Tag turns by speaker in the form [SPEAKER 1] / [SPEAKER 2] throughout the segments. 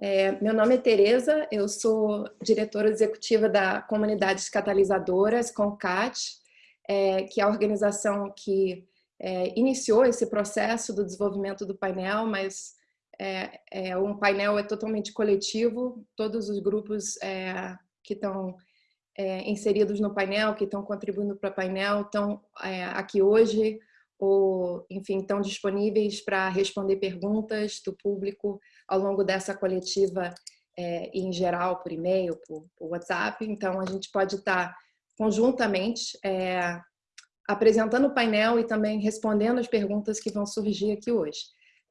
[SPEAKER 1] É, meu nome é Tereza, eu sou diretora executiva da Comunidades Catalisadoras, CONCAT, é, que é a organização que é, iniciou esse processo do desenvolvimento do painel, mas é, é um painel é totalmente coletivo, todos os grupos é, que estão é, inseridos no painel, que estão contribuindo para o painel, estão aqui hoje, ou, enfim, estão disponíveis para responder perguntas do público ao longo dessa coletiva é, em geral, por e-mail, por, por, WhatsApp. Então, a gente pode estar conjuntamente é, apresentando o painel e também respondendo as perguntas que vão surgir aqui hoje.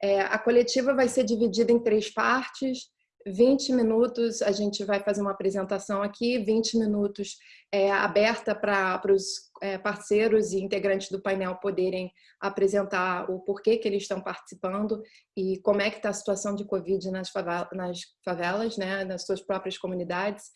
[SPEAKER 1] É, a coletiva vai ser dividida em três partes. 20 minutos a gente vai fazer uma apresentação aqui, 20 minutos é, aberta para os é, parceiros e integrantes do painel poderem apresentar o porquê que eles estão participando e como é que está a situação de Covid nas favelas, nas, favelas, né, nas suas próprias comunidades.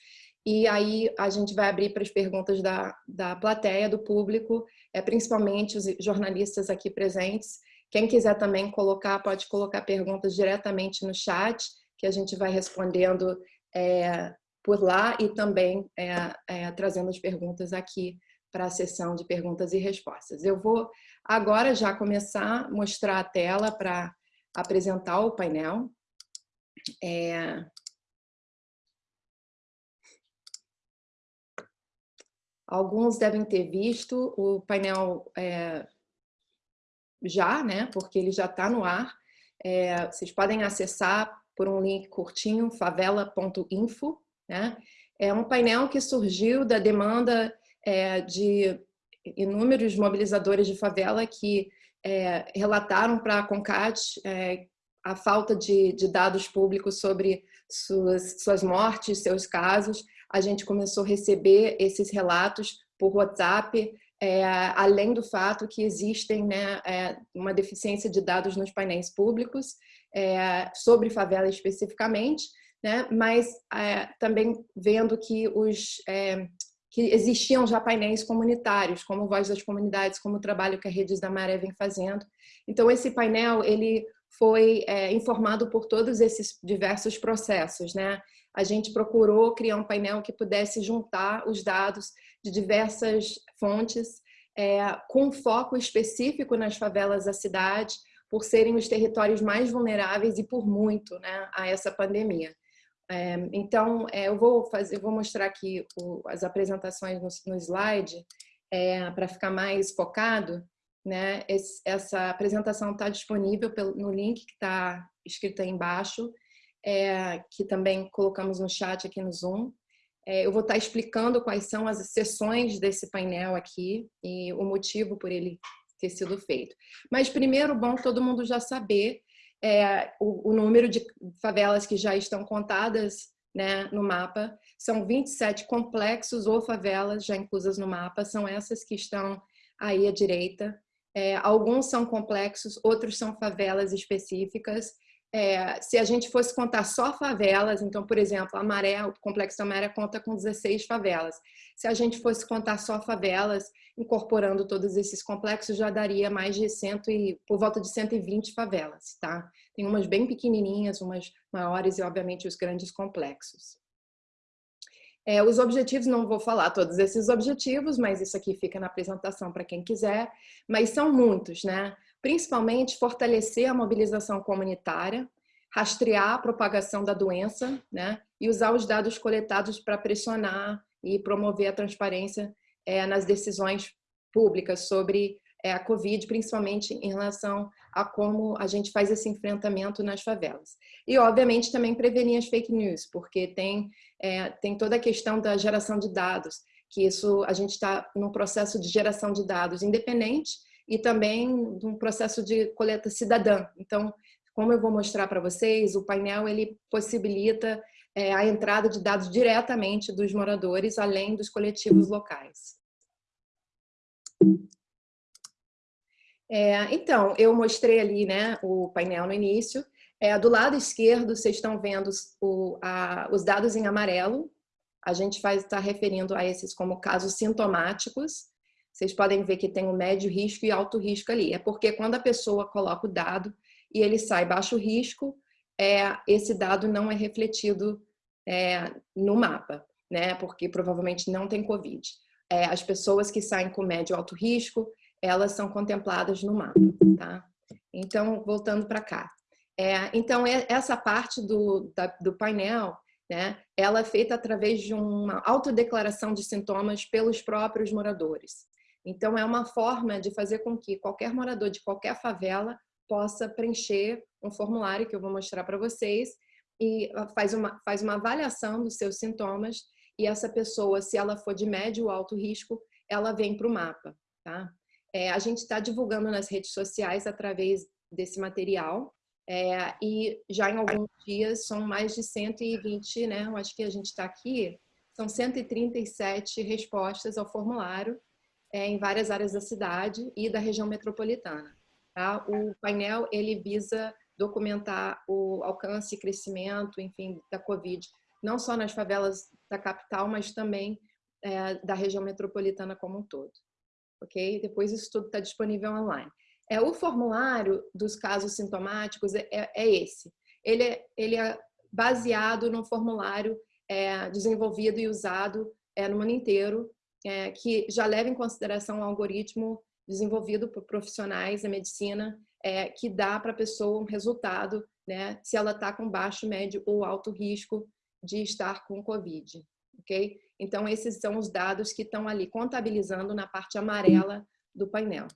[SPEAKER 1] E aí a gente vai abrir para as perguntas da, da plateia, do público, é, principalmente os jornalistas aqui presentes. Quem quiser também colocar, pode colocar perguntas diretamente no chat, que a gente vai respondendo é, por lá e também é, é, trazendo as perguntas aqui para a sessão de perguntas e respostas. Eu vou agora já começar a mostrar a tela para apresentar o painel. É... Alguns devem ter visto o painel é, já, né? Porque ele já está no ar. É, vocês podem acessar por um link curtinho, favela.info. Né? É um painel que surgiu da demanda é, de inúmeros mobilizadores de favela que é, relataram para a CONCAT é, a falta de, de, dados públicos sobre suas, suas mortes, seus casos. A gente começou a receber esses relatos por WhatsApp, é, além do fato que existem né, é, uma deficiência de dados nos painéis públicos é, sobre favela especificamente, né, mas é, também vendo que, os, é, que existiam já painéis comunitários, como Voz das Comunidades, como o trabalho que a Redes da Maré vem fazendo. Então, esse painel ele foi é, informado por todos esses diversos processos. Né? A gente procurou criar um painel que pudesse juntar os dados de diversas fontes, é, com foco específico nas favelas da cidade, por serem os territórios mais vulneráveis e por muito né, a essa pandemia. É, então, é, eu vou fazer, vou mostrar aqui o, as apresentações no, no slide é, para ficar mais focado. Né? Esse, essa apresentação está disponível pelo, no link que está escrito aí embaixo, é, que também colocamos no chat aqui no Zoom. É, eu vou estar explicando quais são as sessões desse painel aqui e o motivo por ele ter sido feito. Mas primeiro, bom todo mundo já saber é, o, o, número de favelas que já estão contadas né, no mapa. São 27 complexos ou favelas já inclusas no mapa, são essas que estão aí à direita. É, alguns são complexos, outros são favelas específicas. É, se a gente fosse contar só favelas, então, por exemplo, a Maré, o Complexo da Maré conta com 16 favelas. Se a gente fosse contar só favelas, incorporando todos esses complexos, já daria mais de 100 e, por volta de 120 favelas, tá? Tem umas bem pequenininhas, umas maiores e, obviamente, os grandes complexos. É, os objetivos, não vou falar todos esses objetivos, mas isso aqui fica na apresentação para quem quiser, mas são muitos, né? Principalmente fortalecer a mobilização comunitária, rastrear a propagação da doença né, e usar os dados coletados para pressionar e promover a transparência é, nas decisões públicas sobre é, a Covid, principalmente em relação a como a gente faz esse enfrentamento nas favelas. E, obviamente, também prevenir as fake news, porque tem, é, tem toda a questão da geração de dados, que isso a gente está num processo de geração de dados independente e também de um processo de coleta cidadã. Então, como eu vou mostrar para vocês, o painel ele possibilita é, a entrada de dados diretamente dos moradores, além dos coletivos locais. É, então, eu mostrei ali né, o painel no início. É, do lado esquerdo, vocês estão vendo o, a, os dados em amarelo. A gente estar referindo a esses como casos sintomáticos vocês podem ver que tem o um médio risco e alto risco ali. É porque quando a pessoa coloca o dado e ele sai baixo risco, é, esse dado não é refletido é, no mapa, né? Porque provavelmente não tem Covid. É, as pessoas que saem com médio alto risco, elas são contempladas no mapa, tá? Então, voltando para cá. É, então, essa parte do, da, do painel, né, ela é feita através de uma autodeclaração de sintomas pelos próprios moradores. Então, é uma forma de fazer com que qualquer morador de qualquer favela possa preencher um formulário que eu vou mostrar para vocês e ah, faz uma, faz uma avaliação dos seus sintomas e essa pessoa, se ela for de médio ou alto risco, ela vem para o mapa, tá? É, a gente está divulgando nas redes sociais através desse material é, e já em alguns dias são mais de 120, né? Eu acho que a gente está aqui, são 137 respostas ao formulário é, em várias áreas da cidade e da região metropolitana. Tá? O painel ele visa documentar o alcance e crescimento, enfim, da Covid, não só nas favelas da capital, mas também é, da região metropolitana como um todo. Ok? Depois isso tudo está disponível online. É, o formulário dos casos sintomáticos é, é, é esse. Ele é, ele é baseado num formulário é, desenvolvido e usado é, no mundo inteiro, é, que já leva em consideração o algoritmo desenvolvido por profissionais da medicina, é, que dá para a pessoa um resultado, né, se ela está com baixo, médio ou alto risco de estar com Covid, ok? Então, esses são os dados que estão ali contabilizando na parte amarela do painel.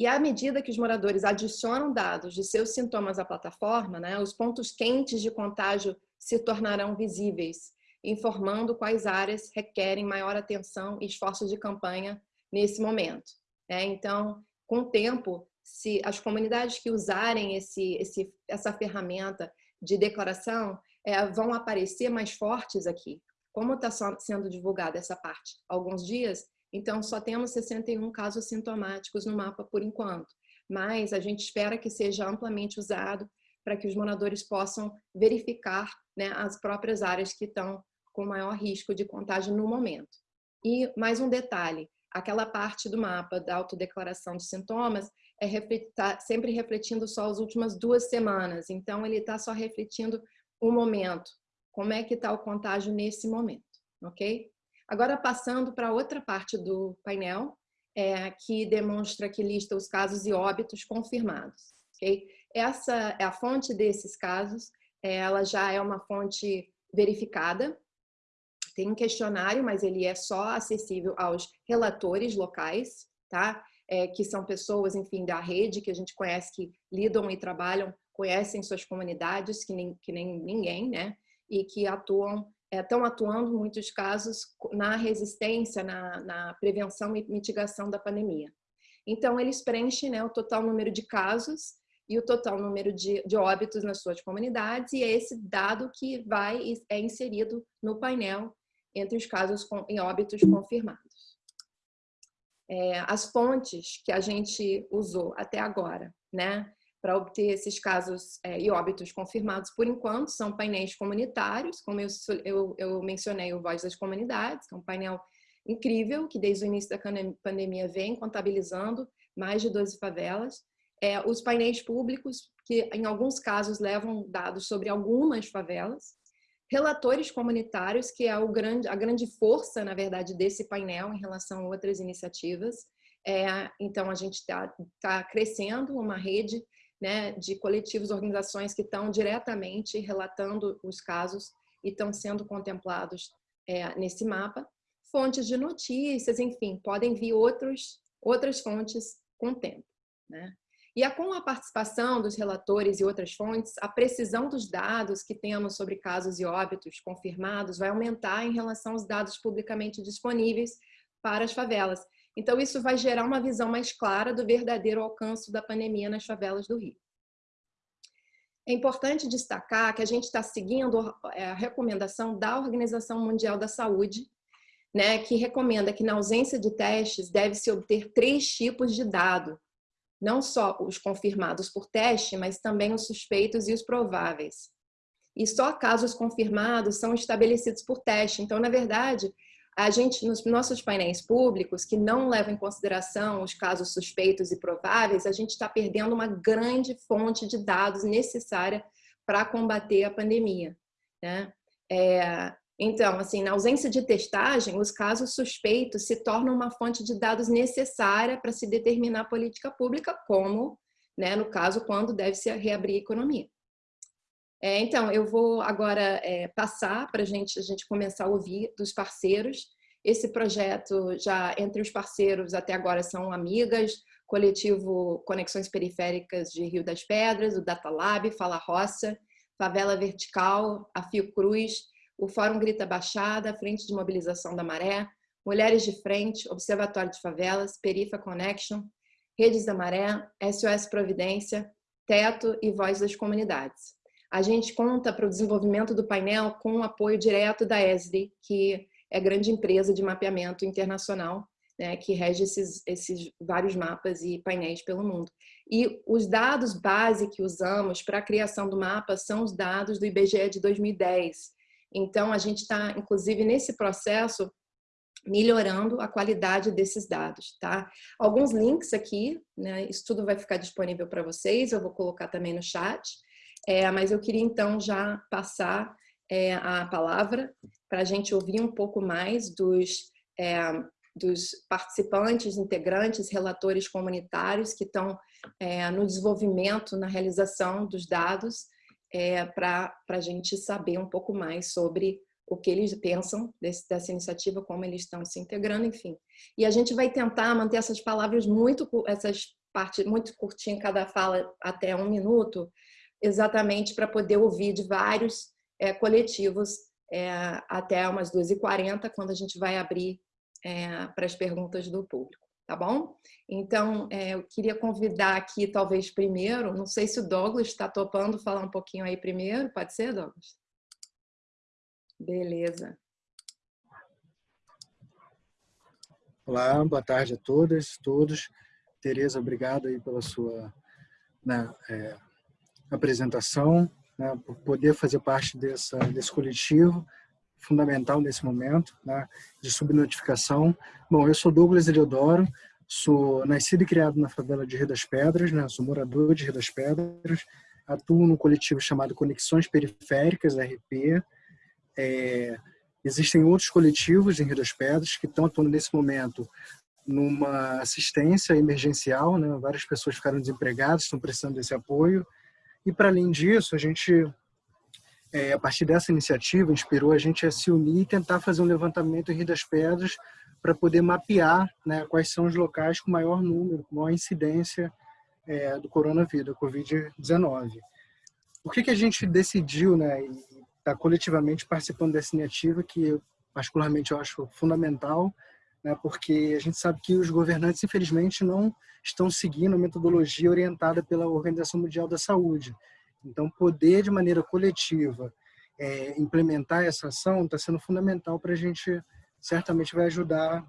[SPEAKER 1] E à medida que os moradores adicionam dados de seus sintomas à plataforma, né, os pontos quentes de contágio se tornarão visíveis, informando quais áreas requerem maior atenção e esforços de campanha nesse momento. Né? Então, com o tempo, se as comunidades que usarem esse, esse, essa ferramenta de declaração é, vão aparecer mais fortes aqui. Como está sendo divulgada essa parte? Alguns dias, então, só temos 61 casos sintomáticos no mapa por enquanto, mas a gente espera que seja amplamente usado para que os moradores possam verificar né, as próprias áreas que estão com maior risco de contágio no momento. E mais um detalhe, aquela parte do mapa da autodeclaração de sintomas é tá sempre refletindo só as últimas duas semanas, então ele está só refletindo o momento, como é que está o contágio nesse momento, ok? Agora, passando para outra parte do painel, é, que demonstra que lista os casos e óbitos confirmados. Okay? Essa é a fonte desses casos, é, ela já é uma fonte verificada, tem um questionário, mas ele é só acessível aos relatores locais, tá? É, que são pessoas, enfim, da rede que a gente conhece, que lidam e trabalham, conhecem suas comunidades, que nem, que nem ninguém, né? E que atuam estão é, atuando, em muitos casos, na resistência, na, na, prevenção e mitigação da pandemia. Então, eles preenchem né, o total número de casos e o total número de, de óbitos nas suas comunidades, e é esse dado que vai é inserido no painel entre os casos com, em óbitos confirmados. É, as fontes que a gente usou até agora, né? para obter esses casos é, e óbitos confirmados por enquanto são painéis comunitários, como eu, eu, eu, mencionei o Voz das Comunidades, que é um painel incrível, que desde o início da pandemia vem contabilizando mais de 12 favelas. É, os painéis públicos, que em alguns casos levam dados sobre algumas favelas. Relatores comunitários, que é grande, a grande força, na verdade, desse painel em relação a outras iniciativas. É, então, a gente está tá crescendo uma rede né, de coletivos, organizações que estão diretamente relatando os casos e estão sendo contemplados é, nesse mapa. Fontes de notícias, enfim, podem vir outros, outras fontes com o tempo. Né? E a, com a participação dos relatores e outras fontes, a precisão dos dados que temos sobre casos e óbitos confirmados vai aumentar em relação aos dados publicamente disponíveis para as favelas. Então, isso vai gerar uma visão mais clara do verdadeiro alcance da pandemia nas favelas do Rio. É importante destacar que a gente está seguindo é, a recomendação da Organização Mundial da Saúde, né, que recomenda que na ausência de testes deve-se obter três tipos de dado, não só os confirmados por teste, mas também os suspeitos e os prováveis. E só casos confirmados são estabelecidos por teste. Então, na verdade, a gente, nos nossos painéis públicos, que não levam em consideração os casos suspeitos e prováveis, a gente está perdendo uma grande fonte de dados necessária para combater a pandemia. Né? É, então, assim, na ausência de testagem, os casos suspeitos se tornam uma fonte de dados necessária para se determinar a política pública, como, né, no caso, quando deve se reabrir a economia. É, então, eu vou agora é, passar para gente, a gente começar a ouvir dos parceiros. Esse projeto, já entre os parceiros até agora são Amigas, Coletivo Conexões Periféricas de Rio das Pedras, o Data Lab, Fala Roça, Favela Vertical, a Fiocruz, o Fórum Grita Baixada, Frente de Mobilização da Maré, Mulheres de Frente, Observatório de Favelas, Perifa Connection, Redes da Maré, SOS Providência, Teto e Voz das Comunidades. A gente conta para o desenvolvimento do painel com o apoio direto da ESRI, que é a grande empresa de mapeamento internacional, né, que rege esses, esses vários mapas e painéis pelo mundo. E os dados base que usamos para a criação do mapa são os dados do IBGE de 2010. Então, a gente está, inclusive, nesse processo, melhorando a qualidade desses dados, tá? Alguns links aqui, né? Isso tudo vai ficar disponível para vocês, eu vou colocar também no chat. É, mas eu queria então já passar é, a palavra para a gente ouvir um pouco mais dos, é, dos participantes, integrantes, relatores comunitários que estão é, no desenvolvimento, na realização dos dados, é, para a gente saber um pouco mais sobre o que eles pensam desse, dessa iniciativa, como eles estão se integrando, enfim. E a gente vai tentar manter essas palavras muito, essas partes muito curtinhas, cada fala até um minuto, exatamente para poder ouvir de vários é, coletivos é, até umas 2h40, quando a gente vai abrir é, para as perguntas do público, tá bom? Então, é, eu queria convidar aqui, talvez primeiro, não sei se o Douglas está topando falar um pouquinho aí primeiro, pode ser, Douglas? Beleza.
[SPEAKER 2] Olá, boa tarde a todas, todos. Tereza, obrigado aí pela sua né, é, apresentação, né, por poder fazer parte dessa, desse coletivo fundamental nesse momento né, de subnotificação. Bom, eu sou Douglas Eliodoro, sou nascido e criado na favela de Rio das Pedras, né, sou morador de Rio das Pedras, atuo num coletivo chamado Conexões Periféricas, RP. É, existem outros coletivos em Rio das Pedras que estão atuando nesse momento numa assistência emergencial, né, várias pessoas ficaram desempregadas, estão precisando desse apoio, e para além disso, a gente, é, a partir dessa iniciativa, inspirou a gente a se unir e tentar fazer um levantamento em Rio das Pedras para poder mapear né, quais são os locais com maior número, com maior incidência é, do coronavírus, da Covid-19. Por que, que a gente decidiu né, estar tá coletivamente participando dessa iniciativa, que particularmente eu acho fundamental, né, porque a gente sabe que os governantes, infelizmente, não estão seguindo a metodologia orientada pela Organização Mundial da Saúde. Então, poder de maneira coletiva é, implementar essa ação está sendo fundamental para a gente, certamente vai ajudar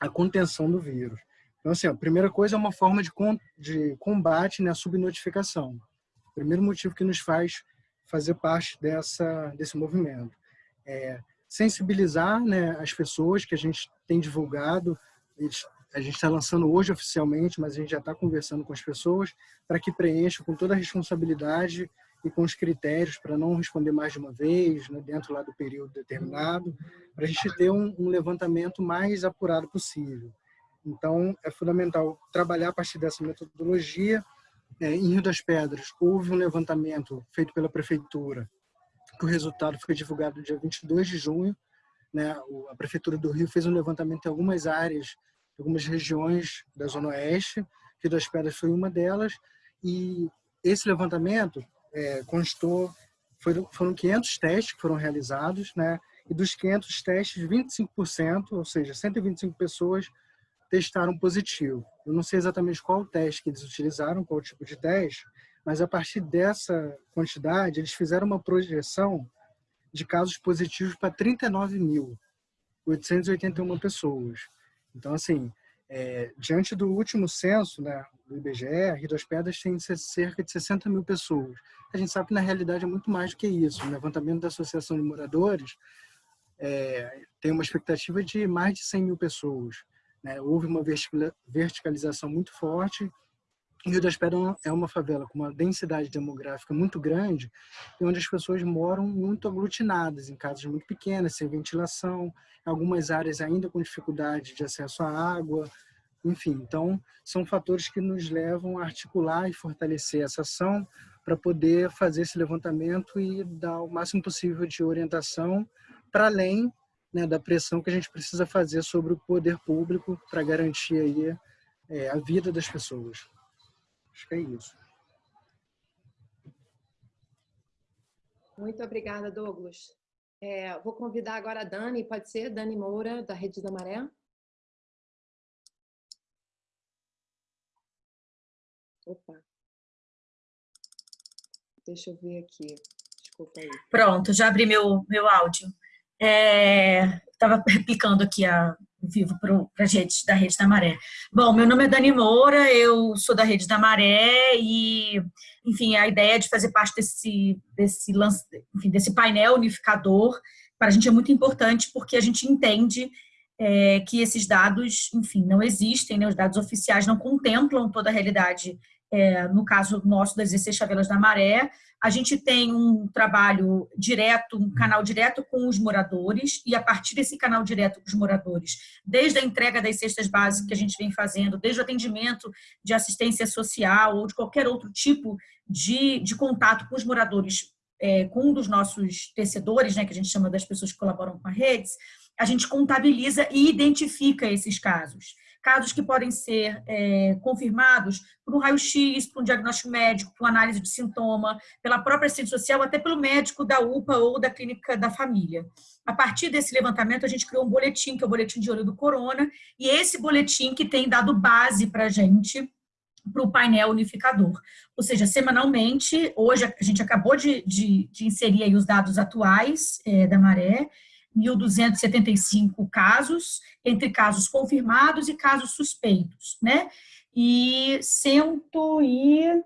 [SPEAKER 2] a contenção do vírus. Então, assim, a primeira coisa é uma forma de, de combate né, subnotificação. O primeiro motivo que nos faz fazer parte dessa, desse movimento. É, sensibilizar né, as pessoas que a gente tem divulgado, a gente está lançando hoje oficialmente, mas a gente já está conversando com as pessoas para que preencham com toda a responsabilidade e com os critérios para não responder mais de uma vez, né, dentro lá do período determinado, para a gente ter um, um, levantamento mais apurado possível. Então, é fundamental trabalhar a partir dessa metodologia. É, em Rio das Pedras, houve um levantamento feito pela Prefeitura que o resultado foi divulgado no dia 22 de junho. Né? A Prefeitura do Rio fez um levantamento em algumas áreas, algumas regiões da Zona Oeste, Rio das Pedras foi uma delas, e esse levantamento é, constou, foram, foram 500 testes que foram realizados, né? e dos 500 testes, 25%, ou seja, 125 pessoas testaram positivo. Eu não sei exatamente qual teste que eles utilizaram, qual tipo de teste, mas a partir dessa quantidade, eles fizeram uma projeção de casos positivos para 39.881 pessoas. Então, assim, é, diante do último censo né, do IBGE, Rio das Pedras tem cerca de 60 mil pessoas. A gente sabe que, na realidade, é muito mais do que isso. O levantamento da Associação de Moradores é, tem uma expectativa de mais de 100 mil pessoas. Né? Houve uma verticalização muito forte. Rio das Pedras é uma favela com uma densidade demográfica muito grande e onde as pessoas moram muito aglutinadas, em casas muito pequenas, sem ventilação, algumas áreas ainda com dificuldade de acesso à água, enfim. Então, são fatores que nos levam a articular e fortalecer essa ação para poder fazer esse levantamento e dar o máximo possível de orientação para além né, da pressão que a gente precisa fazer sobre o poder público para garantir aí, é, a vida das pessoas. Acho que é isso.
[SPEAKER 1] Muito obrigada, Douglas. É, vou convidar agora a Dani, pode ser? Dani Moura, da Rede da Maré. Opa. Deixa eu ver aqui. Desculpa aí.
[SPEAKER 3] Pronto, já abri meu, meu áudio. Estava é, replicando aqui a vivo para a gente da Rede da Maré. Bom, meu nome é Dani Moura, eu sou da Rede da Maré e, enfim, a ideia de fazer parte desse, desse, lance, enfim, desse painel unificador para a gente é muito importante porque a gente entende é, que esses dados, enfim, não existem, né? os dados oficiais não contemplam toda a realidade é, no caso nosso das 16 Chavelas da Maré, a gente tem um trabalho direto, um canal direto com os moradores, e a partir desse canal direto com os moradores, desde a entrega das cestas básicas que a gente vem fazendo, desde o atendimento de assistência social ou de qualquer outro tipo de, de contato com os moradores, é, com um dos nossos tecedores, né, que a gente chama das pessoas que colaboram com a redes, a gente contabiliza e identifica esses casos casos que podem ser é, confirmados por um raio-x, por um diagnóstico médico, por uma análise de sintoma, pela própria assistente social, até pelo médico da UPA ou da clínica da família. A partir desse levantamento, a gente criou um boletim, que é o boletim de olho do corona, e esse boletim que tem dado base para a gente para o painel unificador. Ou seja, semanalmente, hoje a gente acabou de, de, de inserir os dados atuais é, da Maré, 1.275 casos, entre casos confirmados e casos suspeitos, né? E 112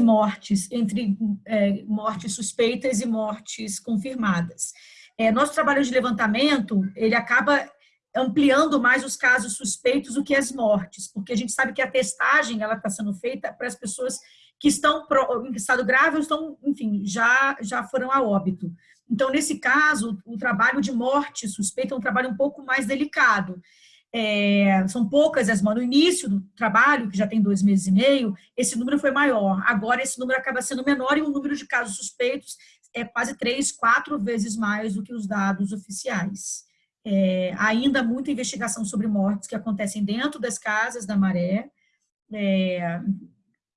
[SPEAKER 3] uh, mortes, entre é, mortes suspeitas e mortes confirmadas. É, nosso trabalho de levantamento, ele acaba ampliando mais os casos suspeitos do que as mortes, porque a gente sabe que a testagem ela está sendo feita para as pessoas que estão em estado grave ou estão, enfim, já, já foram a óbito. Então, nesse caso, o trabalho de morte suspeita é um trabalho um pouco mais delicado. É, são poucas as no início do trabalho, que já tem dois meses e meio, esse número foi maior. Agora, esse número acaba sendo menor e o número de casos suspeitos é quase três, quatro vezes mais do que os dados oficiais. É, ainda muita investigação sobre mortes que acontecem dentro das casas da maré, é,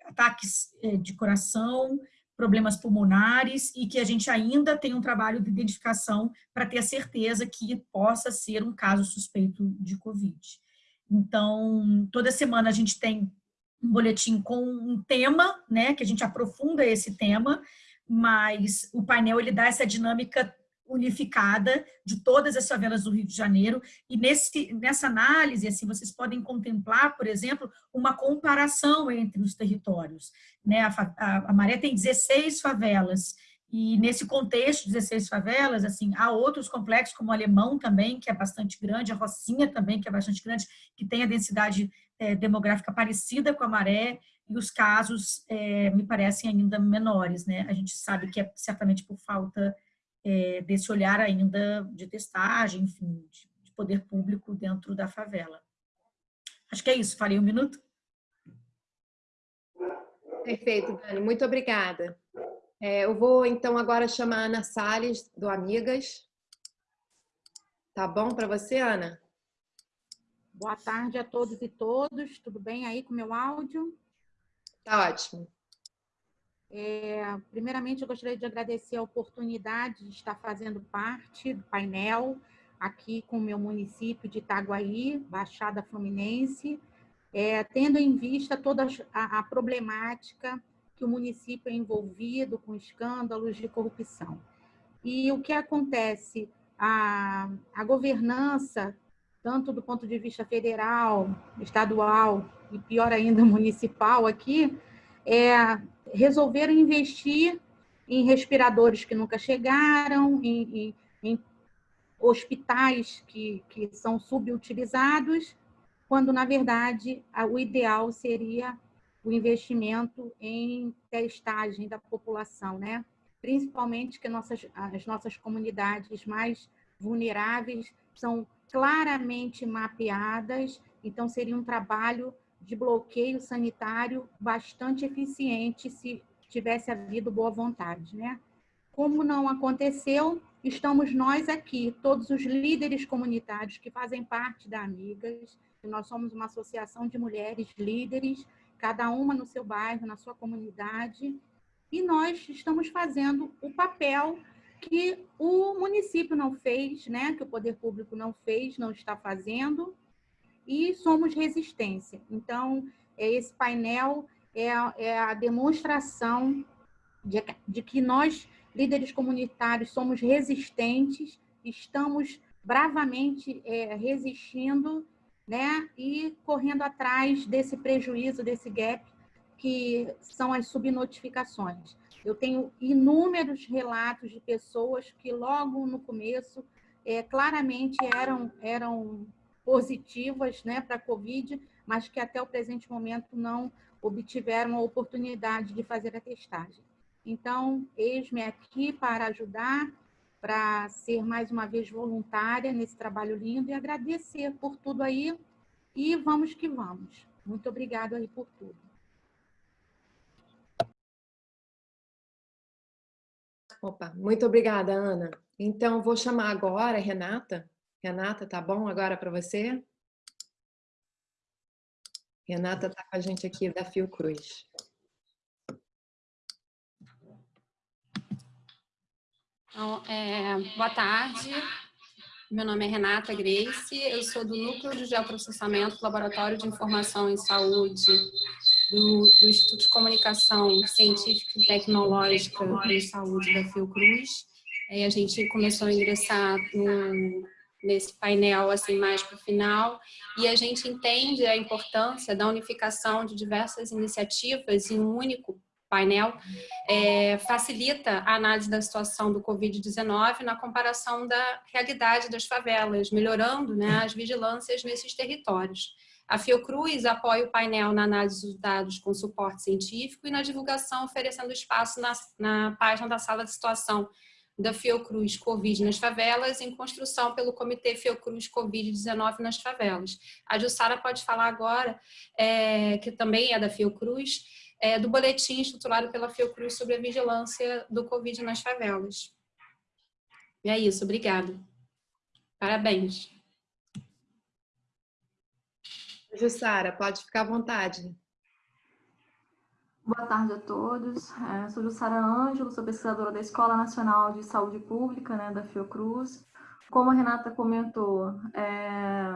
[SPEAKER 3] ataques é, de coração, problemas pulmonares e que a gente ainda tem um trabalho de identificação para ter a certeza que possa ser um caso suspeito de Covid. Então, toda semana a gente tem um boletim com um tema, né, que a gente aprofunda esse tema, mas o painel ele dá essa dinâmica unificada de todas as favelas do Rio de Janeiro e nesse, nessa análise assim vocês podem contemplar, por exemplo, uma comparação entre os territórios. Né? A, a, a Maré tem 16 favelas e nesse contexto, 16 favelas, assim, há outros complexos, como o Alemão também, que é bastante grande, a Rocinha também, que é bastante grande, que tem a densidade é, demográfica parecida com a Maré, e os casos é, me parecem ainda menores, né? A gente sabe que é certamente por falta é, desse olhar ainda de testagem, enfim, de, de poder público dentro da favela. Acho que é isso. Falei um minuto?
[SPEAKER 1] Perfeito, Dani. Muito obrigada. É, eu vou, então, agora chamar a Ana Salles, do Amigas. Tá bom para você, Ana?
[SPEAKER 4] Boa tarde a todos e todos. Tudo bem aí com o meu áudio?
[SPEAKER 1] Tá ótimo.
[SPEAKER 4] É, primeiramente, eu gostaria de agradecer a oportunidade de estar fazendo parte do painel aqui com o meu município de Itaguaí, Baixada Fluminense, é, tendo em vista toda a, a problemática que o município é envolvido com escândalos de corrupção. E o que acontece? A, a governança, tanto do ponto de vista federal, estadual e pior ainda municipal aqui, é, resolveram investir em respiradores que nunca chegaram, em, em, em hospitais que, que são subutilizados, quando, na verdade, o ideal seria o investimento em testagem da população, né? principalmente que nossas, as nossas comunidades mais vulneráveis são claramente mapeadas, então seria um trabalho de bloqueio sanitário bastante eficiente se tivesse havido boa vontade, né? Como não aconteceu, estamos nós aqui, todos os líderes comunitários que fazem parte da Amigas, nós somos uma associação de mulheres líderes, cada uma no seu bairro, na sua comunidade, e nós estamos fazendo o papel que o município não fez, né? que o poder público não fez, não está fazendo, e somos resistência. Então, é esse painel é a, é a demonstração de, de que nós, líderes comunitários, somos resistentes, estamos bravamente é, resistindo né? e correndo atrás desse prejuízo, desse gap que são as subnotificações. Eu tenho inúmeros relatos de pessoas que logo no começo é, claramente eram, eram positivas né, para a Covid, mas que até o presente momento não obtiveram a oportunidade de fazer a testagem. Então, eis-me aqui para ajudar, para ser mais uma vez voluntária nesse trabalho lindo e agradecer por tudo aí. E vamos que vamos. Muito obrigada aí por tudo.
[SPEAKER 1] Opa, muito obrigada, Ana. Então, vou chamar agora a Renata. Renata, tá bom agora para você? Renata está com a gente aqui da Fiocruz.
[SPEAKER 5] Então, é, boa tarde, meu nome é Renata Grace, eu sou do Núcleo de Geoprocessamento Laboratório de Informação em Saúde do, do Instituto de Comunicação Científica e Tecnológica em Saúde da Fiocruz. Aí a gente começou a ingressar no, nesse painel assim mais para o final e a gente entende a importância da unificação de diversas iniciativas em um único painel é, facilita a análise da situação do Covid-19 na comparação da realidade das favelas, melhorando né, as vigilâncias nesses territórios. A Fiocruz apoia o painel na análise dos dados com suporte científico e na divulgação, oferecendo espaço na, na página da sala de situação da Fiocruz Covid nas favelas, em construção pelo Comitê Fiocruz Covid-19 nas favelas. A Jussara pode falar agora, é, que também é da Fiocruz, é, do boletim estruturado pela Fiocruz sobre a vigilância do Covid nas favelas. E é isso, obrigada. Parabéns.
[SPEAKER 1] Jussara, pode ficar à vontade.
[SPEAKER 6] Boa tarde a todos. É, sou Jussara Ângelo, sou pesquisadora da Escola Nacional de Saúde Pública, né, da Fiocruz. Como a Renata comentou, é,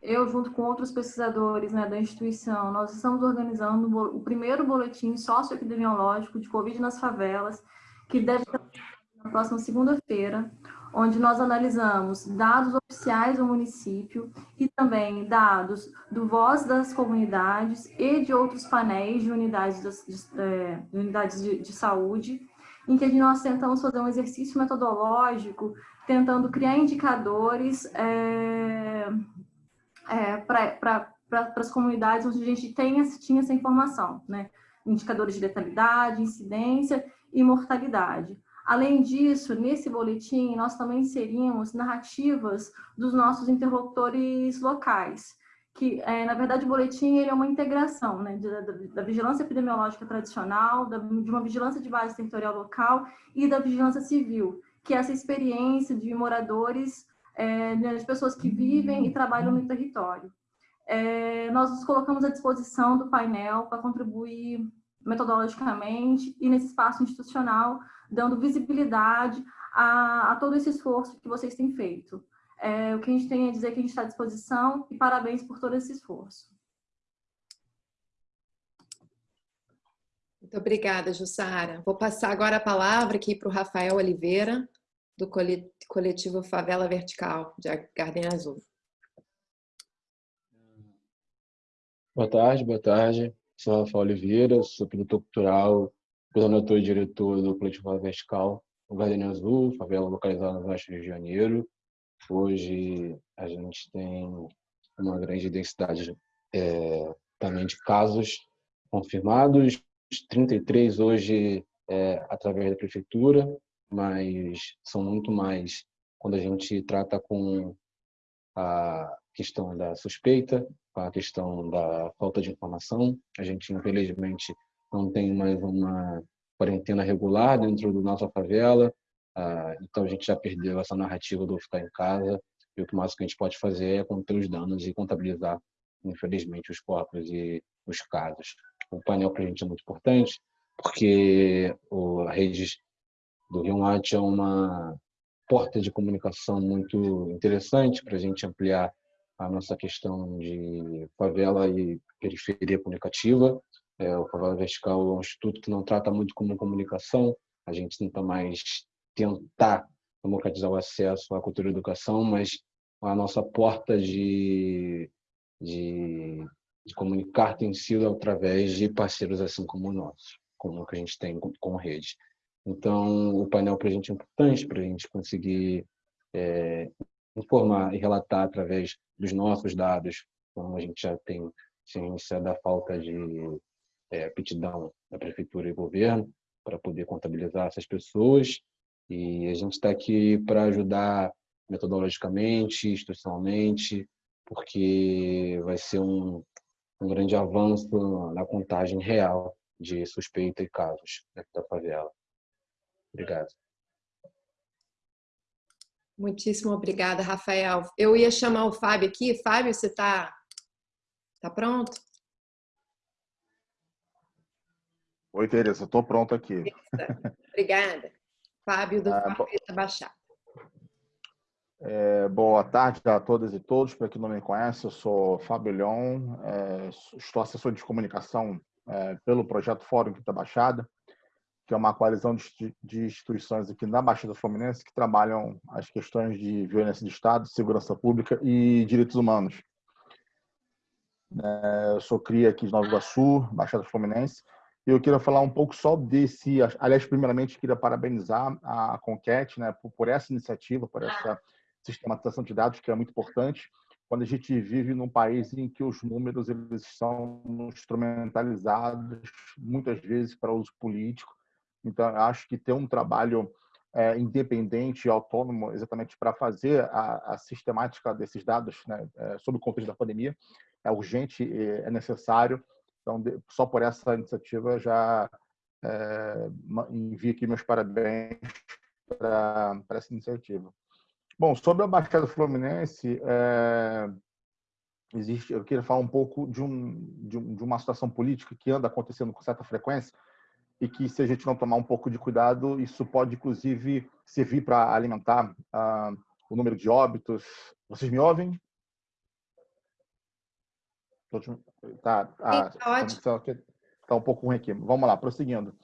[SPEAKER 6] eu, junto com outros pesquisadores né, da instituição, nós estamos organizando o primeiro boletim socioepidemiológico de Covid nas favelas, que deve ser na próxima segunda-feira, onde nós analisamos dados oficiais do município e também dados do Voz das Comunidades e de outros painéis de unidades de, de, é, de unidades de, de, saúde, em que nós tentamos fazer um exercício metodológico, tentando criar indicadores é, é, para pra, as comunidades onde a gente tem, tinha essa informação, né? indicadores de letalidade, incidência e mortalidade. Além disso, nesse boletim, nós também inserimos narrativas dos nossos interlocutores locais, que, é, na verdade, o boletim ele é uma integração né, da, da, vigilância epidemiológica tradicional, da, de uma vigilância de base territorial local e da vigilância civil, que é essa experiência de moradores, é, de pessoas que vivem e trabalham no território. É, nós nos colocamos à disposição do painel para contribuir metodologicamente e nesse espaço institucional dando visibilidade a, a todo esse esforço que vocês têm feito. É, o que a gente tem a dizer é que a gente está à disposição e parabéns por todo esse esforço.
[SPEAKER 1] Muito obrigada, Jussara. Vou passar agora a palavra aqui para o Rafael Oliveira, do coletivo Favela Vertical, de Garden Azul.
[SPEAKER 7] Boa tarde, boa tarde. Sou Rafael Oliveira, sou produtor cultural coordenador e diretor do Coletivo Vertical. o Gardenia Azul, favela localizada no Oeste Rio de Janeiro. Hoje a gente tem uma grande densidade é, também de casos confirmados, 33 hoje é, através da prefeitura, mas são muito mais quando a gente trata com a questão da suspeita, a questão da falta de informação. A gente, infelizmente, não tem mais uma quarentena regular dentro da nossa favela, ah, então a gente já perdeu essa narrativa do ficar em casa, e o que mais que a gente pode fazer é conter os danos e contabilizar, infelizmente, os corpos e os casos. O painel para a gente é muito importante, porque a rede do Rio Mate é uma porta de comunicação muito interessante para a gente ampliar a nossa questão de favela e periferia comunicativa. É, o Favela Vertical é um instituto que não trata muito como comunicação, a gente tenta mais tentar democratizar o acesso à cultura e educação, mas a nossa porta de, de, de comunicar tem sido através de parceiros assim como o nosso, como o que a gente tem com, com rede. Então, o painel para a gente é importante para a gente conseguir é, informar e relatar através dos nossos dados, como a gente já tem ciência da falta de é, aptidão da prefeitura e governo para poder contabilizar essas pessoas. E a gente está aqui para ajudar metodologicamente, institucionalmente, porque vai ser um, um grande avanço na contagem real de suspeita e casos da favela. Obrigado.
[SPEAKER 1] Muitíssimo obrigada, Rafael. Eu ia chamar o Fábio aqui. Fábio, você está tá pronto?
[SPEAKER 8] Oi, Tereza, estou pronto aqui.
[SPEAKER 1] Obrigada. Fábio do ah, Baixada.
[SPEAKER 8] É, boa tarde a todas e todos. Para quem não me conhece, eu sou Fábio Leon, é, estou assessor de comunicação é, pelo projeto Fórum Quinta Baixada que é uma coalizão de, de instituições aqui na Baixada Fluminense que trabalham as questões de violência de Estado, segurança pública e direitos humanos. É, eu sou cria aqui de Nova Iguaçu, Baixada Fluminense, eu queria falar um pouco só desse. Aliás, primeiramente, queria parabenizar a Conquete né, por, por essa iniciativa, por essa sistematização de dados, que é muito importante quando a gente vive num país em que os números eles são instrumentalizados muitas vezes para uso político então, acho que ter um trabalho é, independente e autônomo exatamente para fazer a, a, sistemática desses dados né, é, sobre o contexto da pandemia é urgente, é necessário. Então, só por essa iniciativa já é, envio aqui meus parabéns para essa iniciativa. Bom, sobre a Baixada Fluminense, é, existe, eu queria falar um pouco de, um, de, um, de uma situação política que anda acontecendo com certa frequência, e que se a gente não tomar um pouco de cuidado, isso pode inclusive servir para alimentar uh, o número de óbitos. Vocês me ouvem? Tá, a está um pouco ruim aqui. Vamos lá, prosseguindo.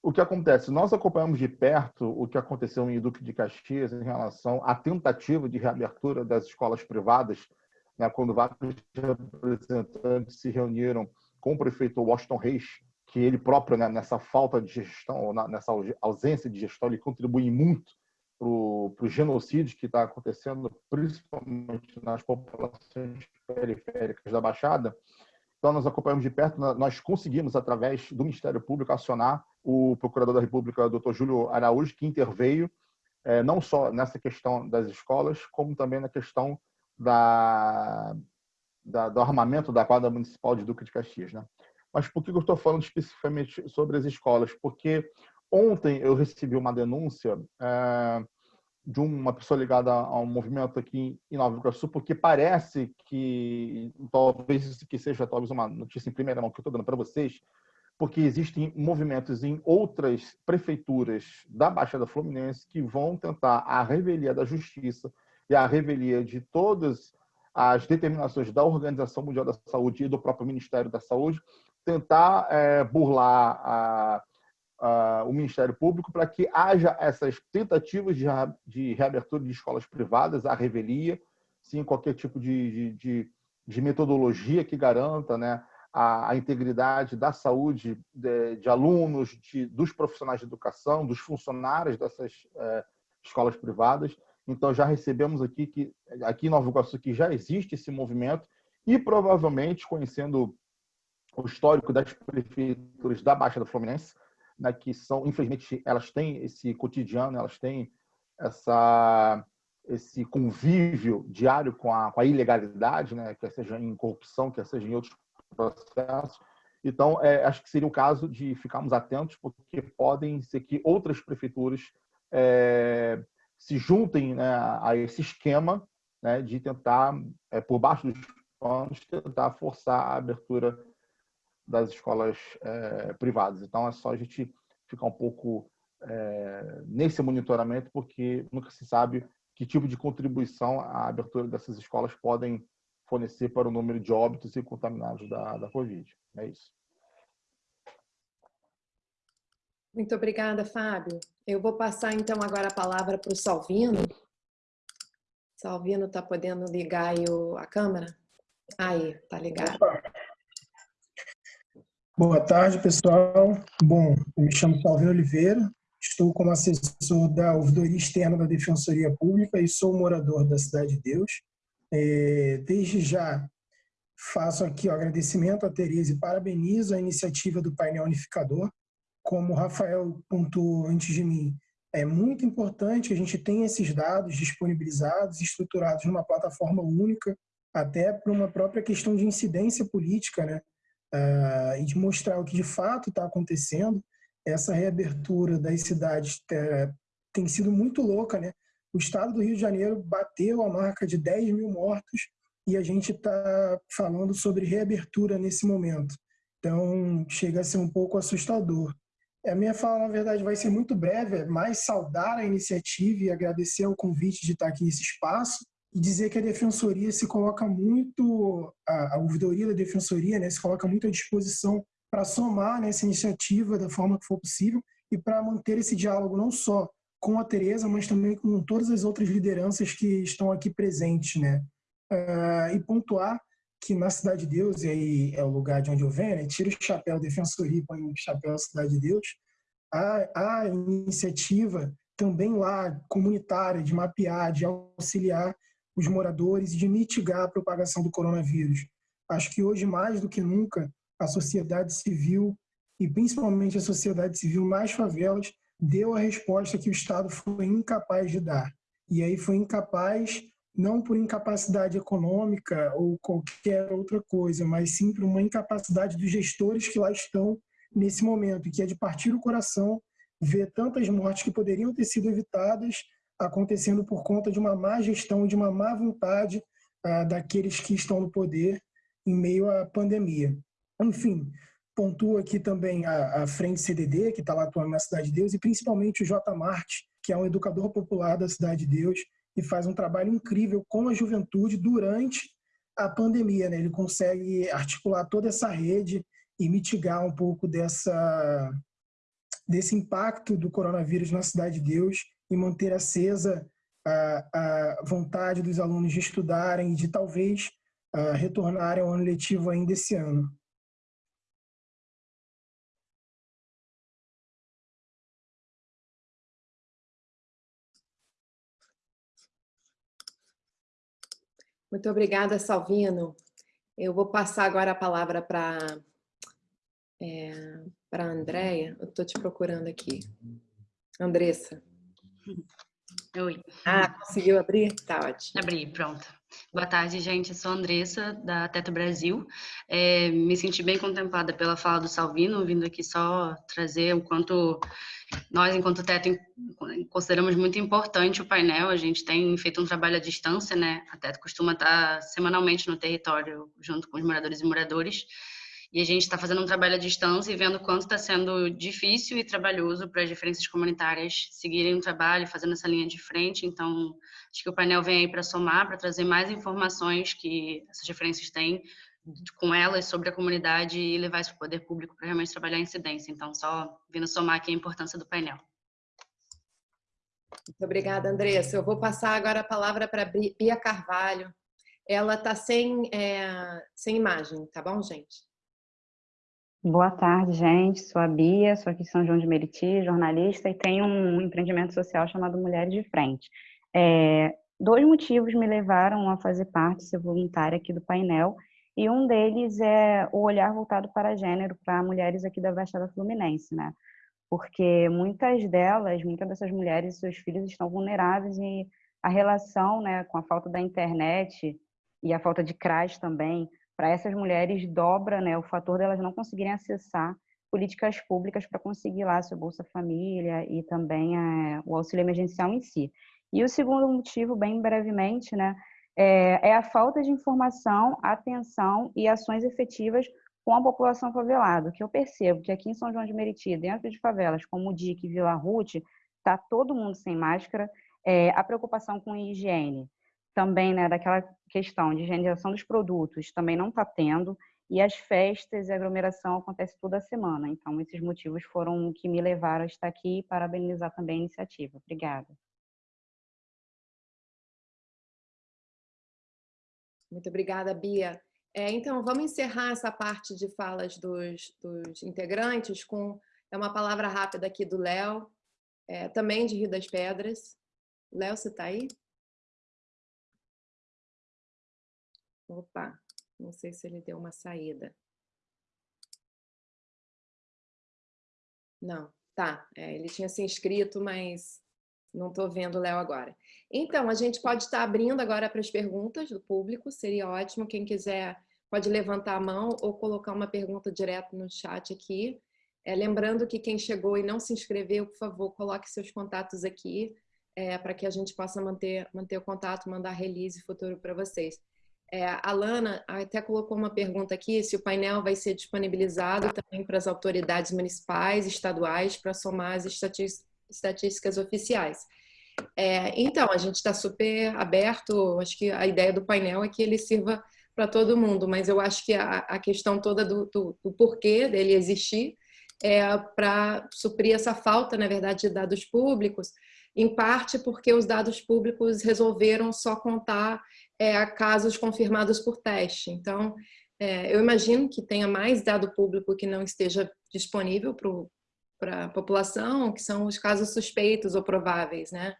[SPEAKER 8] O que acontece? Nós acompanhamos de perto o que aconteceu em Duque de Caxias em relação à tentativa de reabertura das escolas privadas, né, quando vários representantes se reuniram com o prefeito Washington Reis que ele próprio, né, nessa falta de gestão, nessa ausência de gestão, ele contribui muito para o genocídio que está acontecendo, principalmente nas populações periféricas da Baixada. Então, nós acompanhamos de perto, nós conseguimos, através do Ministério Público, acionar o Procurador da República, Dr. Júlio Araújo, que interveio é, não só nessa questão das escolas, como também na questão da, da, do armamento da quadra municipal de Duque de Caxias. Né? Mas por que eu estou falando especificamente sobre as escolas? Porque ontem eu recebi uma denúncia é, de uma pessoa ligada a um movimento aqui em Nova Iguaçu, porque parece que, talvez isso que seja talvez uma notícia em primeira mão que eu estou dando para vocês, porque existem movimentos em outras prefeituras da Baixada Fluminense que vão tentar a revelia da justiça e a revelia de todas as determinações da Organização Mundial da Saúde e do próprio Ministério da Saúde tentar é, burlar a, a, o Ministério Público para que haja essas tentativas de, de, reabertura de escolas privadas, a revelia, sim, qualquer tipo de, de, de metodologia que garanta né, a, a integridade da saúde de, de alunos, dos profissionais de educação, dos funcionários dessas é, escolas privadas. Então, já recebemos aqui que aqui em Nova Iguaçu que já existe esse movimento e provavelmente, conhecendo o histórico das prefeituras da Baixada Fluminense, né, que são, infelizmente, elas têm esse cotidiano, elas têm essa esse convívio diário com a, com a ilegalidade, né, quer seja em corrupção, quer seja em outros processos. Então, é, acho que seria o caso de ficarmos atentos, porque podem ser que outras prefeituras é, se juntem né, a esse esquema né, de tentar, é, por baixo dos panos, tentar forçar a abertura das escolas é, privadas. Então, é só a gente ficar um pouco é, nesse monitoramento, porque nunca se sabe que tipo de contribuição a abertura dessas escolas podem fornecer para o número de óbitos e contaminados da, da Covid. É isso.
[SPEAKER 1] Muito obrigada, Fábio. Eu vou passar então agora a palavra para o Salvino. Salvino está podendo ligar aí o, a câmera? Aí, está ligado.
[SPEAKER 9] Boa tarde, pessoal. Bom, eu me chamo Salvino Oliveira, estou como assessor da Ouvidoria Externa da Defensoria Pública e sou morador da Cidade de Deus. É, desde já faço aqui o agradecimento a Tereza e parabenizo a iniciativa do painel unificador. Como o Rafael pontuou antes de mim, é muito importante que a gente tenha esses dados disponibilizados, estruturados numa plataforma única, até para uma própria questão de incidência política, né? Uh, e de mostrar o que de fato está acontecendo. Essa reabertura das cidades é, tem sido muito louca, né? o estado do Rio de Janeiro bateu a marca de 10 mil mortos e a gente está falando sobre reabertura nesse momento. Então, chega a ser um pouco assustador. A minha fala, na verdade, vai ser muito breve, é mais saudar a iniciativa e agradecer o convite de estar aqui nesse espaço e dizer que a Defensoria se coloca muito, a, a ouvidoria da Defensoria né, se coloca muito à disposição para somar nessa iniciativa da forma que for possível e para manter esse diálogo não só com a Tereza, mas também com todas as outras lideranças que estão aqui presentes, né? Uh, e pontuar que na Cidade de Deus, e aí é o lugar de onde eu venho, né? tira o chapéu Defensoria e põe o chapéu Cidade de Deus, a, a iniciativa também lá comunitária de mapear, de auxiliar os moradores e de mitigar a propagação do coronavírus. Acho que hoje, mais do que nunca, a sociedade civil, e principalmente a sociedade civil nas favelas, deu a resposta que o Estado foi incapaz de dar. E aí foi incapaz, não por incapacidade econômica ou qualquer outra coisa, mas sim por uma incapacidade dos gestores que lá estão nesse momento, que é de partir o coração ver tantas mortes que poderiam ter sido evitadas acontecendo por conta de uma má gestão, de uma má vontade ah, daqueles que estão no poder em meio à pandemia. Enfim, Pontua aqui também a, a Frente CDD, que está lá atuando na Cidade de Deus, e principalmente o J. Marte, que é um educador popular da Cidade de Deus e faz um trabalho incrível com a juventude durante a pandemia. Né? Ele consegue articular toda essa rede e mitigar um pouco dessa, desse impacto do coronavírus na Cidade de Deus e manter acesa a, a vontade dos alunos de estudarem e de talvez retornarem ao ano letivo ainda esse ano.
[SPEAKER 1] Muito obrigada, Salvino. Eu vou passar agora a palavra para é, a Andréia. Eu estou te procurando aqui. Andressa.
[SPEAKER 10] Oi.
[SPEAKER 1] Ah, conseguiu abrir? Tá ótimo.
[SPEAKER 10] Abri, pronto. Boa tarde, gente. Eu sou a Andressa, da Teto Brasil. É, me senti bem contemplada pela fala do Salvino, vindo aqui só trazer o quanto nós, enquanto Teto, consideramos muito importante o painel. A gente tem feito um trabalho à distância, né? A Teto costuma estar semanalmente no território, junto com os moradores e moradores. E a gente está fazendo um trabalho à distância e vendo quanto está sendo difícil e trabalhoso para as diferenças comunitárias seguirem o trabalho, fazendo essa linha de frente. Então, acho que o painel vem aí para somar, para trazer mais informações que essas diferenças têm com elas sobre a comunidade e levar isso para o poder público para realmente trabalhar a incidência. Então, só vindo somar aqui a importância do painel.
[SPEAKER 1] Muito obrigada, Andressa. Eu vou passar agora a palavra para Bia Carvalho. Ela está sem, é, sem imagem, tá bom, gente?
[SPEAKER 11] Boa tarde, gente. Sou a Bia, sou aqui de São João de Meriti, jornalista, e tenho um empreendimento social chamado Mulheres de Frente. É, dois motivos me levaram a fazer parte, ser voluntária aqui do painel, e um deles é o olhar voltado para gênero, para mulheres aqui da Baixada Fluminense, né? Porque muitas delas, muitas dessas mulheres e seus filhos estão vulneráveis e a relação né, com a falta da internet e a falta de CRAS também, para essas mulheres dobra né, o fator delas não conseguirem acessar políticas públicas para conseguir lá seu Bolsa Família e também é, o auxílio emergencial em si. E o segundo motivo, bem brevemente, né, é, é a falta de informação, atenção e ações efetivas com a população favelada. que eu percebo que aqui em São João de Meriti, dentro de favelas como o DIC e Vila Ruth, está todo mundo sem máscara, é, a preocupação com higiene, também né, daquela questão de higienização dos produtos, também não está tendo, e as festas e aglomeração acontecem toda semana. Então, esses motivos foram que me levaram a estar aqui e parabenizar também a iniciativa. Obrigada.
[SPEAKER 1] Muito obrigada, Bia. É, então, vamos encerrar essa parte de falas dos, dos integrantes com é uma palavra rápida aqui do Léo, é, também de Rio das Pedras. Léo, você está aí? Opa, não sei se ele deu uma saída. Não, tá. É, ele tinha se inscrito, mas não estou vendo o Léo agora. Então, a gente pode estar abrindo agora para as perguntas do público, seria ótimo. Quem quiser pode levantar a mão ou colocar uma pergunta direto no chat aqui. É, lembrando que quem chegou e não se inscreveu, por favor, coloque seus contatos aqui é, para que a gente possa manter, manter o contato, mandar release futuro para vocês. É, a Lana até colocou uma pergunta aqui, se o painel vai ser disponibilizado também para as autoridades municipais, estaduais, para somar as estatísticas oficiais. É, então, a gente está super aberto, acho que a ideia do painel é que ele sirva para todo mundo, mas eu acho que a, a questão toda do, do, do, porquê dele existir é para suprir essa falta, na verdade, de dados públicos, em parte porque os dados públicos resolveram só contar é, casos confirmados por teste. Então, é, eu imagino que tenha mais dado público que não esteja disponível para a população, que são os casos suspeitos ou prováveis, né?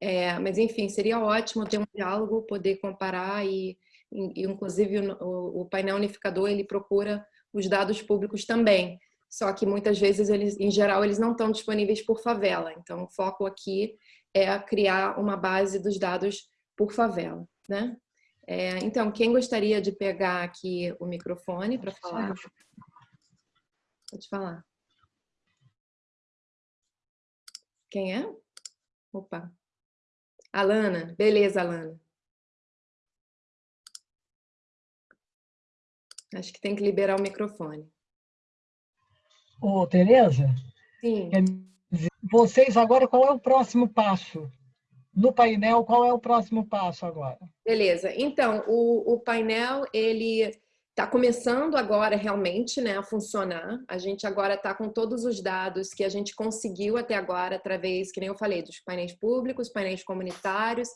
[SPEAKER 1] É, mas, enfim, seria ótimo ter um diálogo, poder comparar e, e inclusive, o, o, painel unificador, ele procura os dados públicos também. Só que, muitas vezes, eles, em geral, eles não estão disponíveis por favela. Então, o foco aqui é criar uma base dos dados por favela, né? É, então, quem gostaria de pegar aqui o microfone para falar? Pode falar. Quem é? Opa. Alana, beleza, Alana. Acho que tem que liberar o microfone.
[SPEAKER 12] Ô, Tereza?
[SPEAKER 1] Sim.
[SPEAKER 12] Vocês agora, qual é o próximo passo? No painel, qual é o próximo passo agora?
[SPEAKER 1] Beleza. Então, o, o painel, ele está começando agora realmente né, a funcionar. A gente agora está com todos os dados que a gente conseguiu até agora, através, que nem eu falei, dos painéis públicos, painéis comunitários,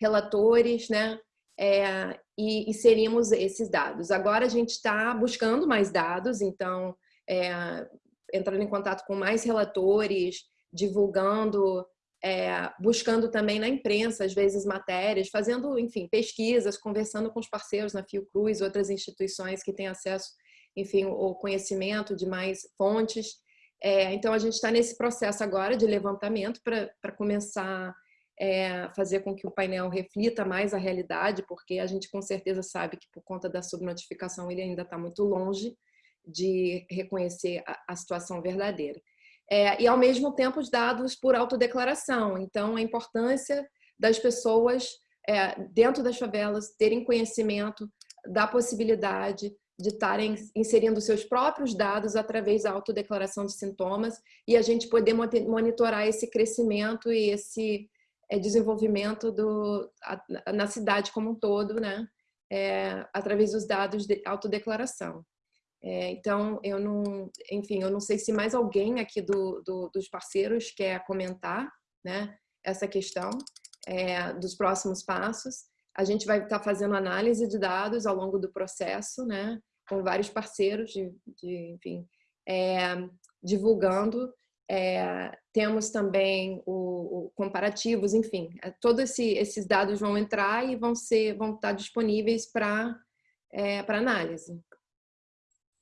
[SPEAKER 1] relatores, né? É, e inserimos esses dados. Agora a gente está buscando mais dados, então, é, entrando em contato com mais relatores, divulgando é, buscando também na imprensa, às vezes, matérias, fazendo, enfim, pesquisas, conversando com os parceiros na Fiocruz, outras instituições que têm acesso, enfim, o conhecimento de mais fontes. É, então, a gente está nesse processo agora de levantamento para começar é, fazer com que o painel reflita mais a realidade, porque a gente com certeza sabe que por conta da subnotificação ele ainda está muito longe de reconhecer a, a situação verdadeira é, e ao mesmo tempo os dados por autodeclaração. Então, a importância das pessoas é, dentro das favelas terem conhecimento da possibilidade de estarem inserindo seus próprios dados através da autodeclaração de sintomas e a gente poder monitorar esse crescimento e esse é, desenvolvimento do, a, na cidade como um todo, né? É, através dos dados de autodeclaração. É, então, eu não, enfim, eu não sei se mais alguém aqui do, do dos parceiros quer comentar né, essa questão é, dos próximos passos. A gente vai estar fazendo análise de dados ao longo do processo, né, com vários parceiros de, de enfim, é, divulgando. É, temos também o, o, comparativos, enfim, é, todos esse, esses dados vão entrar e vão ser, vão estar disponíveis para é, para análise.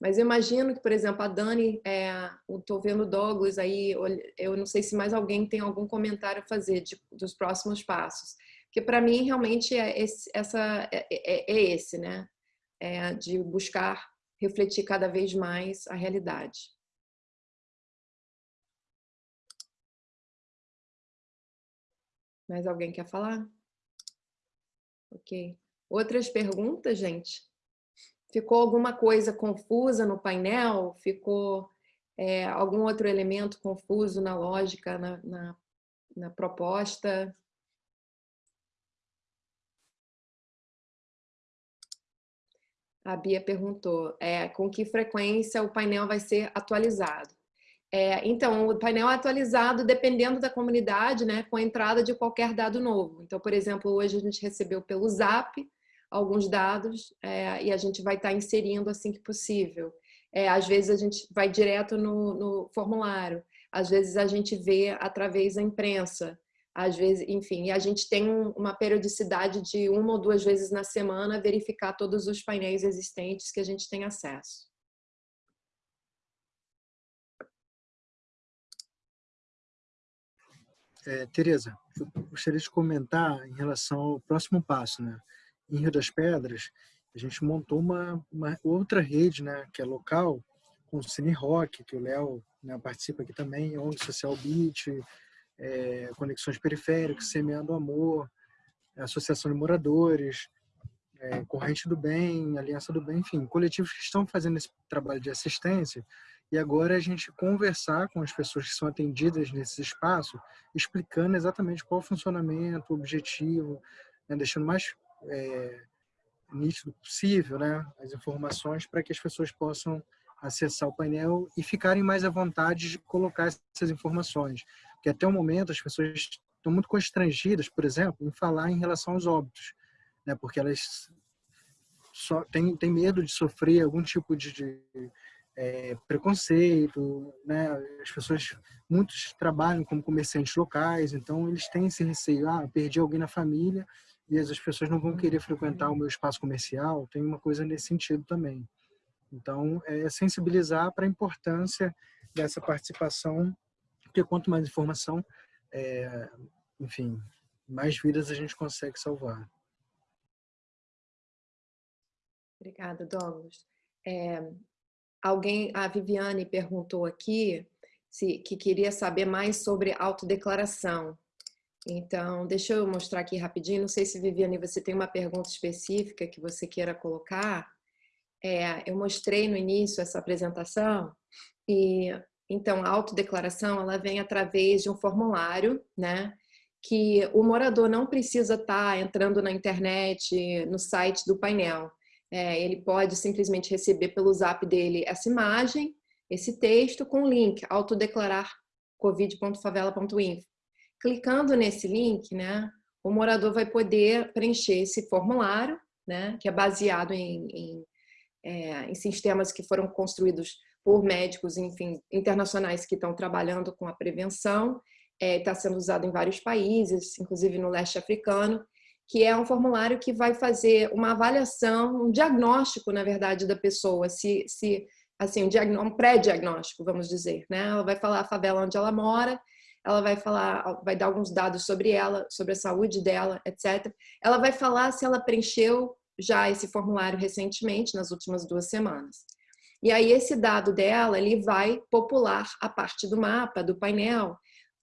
[SPEAKER 1] Mas eu imagino que, por exemplo, a Dani, é, estou vendo Douglas aí, eu não sei se mais alguém tem algum comentário a fazer de, dos próximos passos. Porque para mim, realmente, é esse, essa, é, é, é esse, né? É de buscar refletir cada vez mais a realidade. Mais alguém quer falar? Ok. Outras perguntas, gente? Ficou alguma coisa confusa no painel? Ficou é, algum outro elemento confuso na lógica, na, na, na proposta? A Bia perguntou, é, com que frequência o painel vai ser atualizado? É, então, o painel é atualizado dependendo da comunidade, né, com a entrada de qualquer dado novo. Então, por exemplo, hoje a gente recebeu pelo Zap alguns dados é, e a gente vai estar tá inserindo assim que possível. É, às vezes a gente vai direto no, no, formulário, às vezes a gente vê através da imprensa, às vezes, enfim, e a gente tem uma periodicidade de uma ou duas vezes na semana verificar todos os painéis existentes que a gente tem acesso.
[SPEAKER 2] É, Tereza, eu gostaria de comentar em relação ao próximo passo, né? Em Rio das Pedras, a gente montou uma, uma outra rede, né, que é local, com o Cine Rock, que o Léo né, participa aqui também, ONG Social Beat, é, Conexões Periféricas, Semeando Amor, Associação de Moradores, é, Corrente do Bem, Aliança do Bem, enfim, coletivos que estão fazendo esse trabalho de assistência e agora a gente conversar com as pessoas que são atendidas nesse espaço, explicando exatamente qual o funcionamento, o objetivo, né, deixando mais é, nítido possível né, as informações para que as pessoas possam acessar o painel e ficarem mais à vontade de colocar essas informações. Porque até o momento as pessoas estão muito constrangidas, por exemplo, em falar em relação aos óbitos, né, porque elas só têm, têm medo de sofrer algum tipo de, de é, preconceito, né? As pessoas, muitos trabalham como comerciantes locais, então eles têm esse receio, ah, perdi alguém na família, e as pessoas não vão querer frequentar o meu espaço comercial, tem uma coisa nesse sentido também. Então, é sensibilizar para a importância dessa participação, porque quanto mais informação, é, enfim, mais vidas a gente consegue salvar.
[SPEAKER 1] Obrigada, Douglas. É, alguém, a Viviane perguntou aqui se, que queria saber mais sobre autodeclaração. Então, deixa eu mostrar aqui rapidinho. Não sei se, Viviane, você tem uma pergunta específica que você queira colocar. É, eu mostrei no início essa apresentação e, então, a autodeclaração, ela vem através de um formulário, né? Que o morador não precisa estar tá entrando na internet, no site do painel. É, ele pode simplesmente receber pelo zap dele essa imagem, esse texto com o link autodeclarar covid.favela.info. Clicando nesse link, né, o morador vai poder preencher esse formulário, né, que é baseado em, em, é, em sistemas que foram construídos por médicos, enfim, internacionais que estão trabalhando com a prevenção, está é, sendo usado em vários países, inclusive no leste africano, que é um formulário que vai fazer uma avaliação, um diagnóstico, na verdade, da pessoa, se, se assim, um, um pré-diagnóstico, vamos dizer, né? Ela vai falar a favela onde ela mora, ela vai falar, vai dar alguns dados sobre ela, sobre a saúde dela, etc. Ela vai falar se ela preencheu já esse formulário recentemente, nas últimas duas semanas. E aí esse dado dela, ele vai popular a parte do mapa, do painel,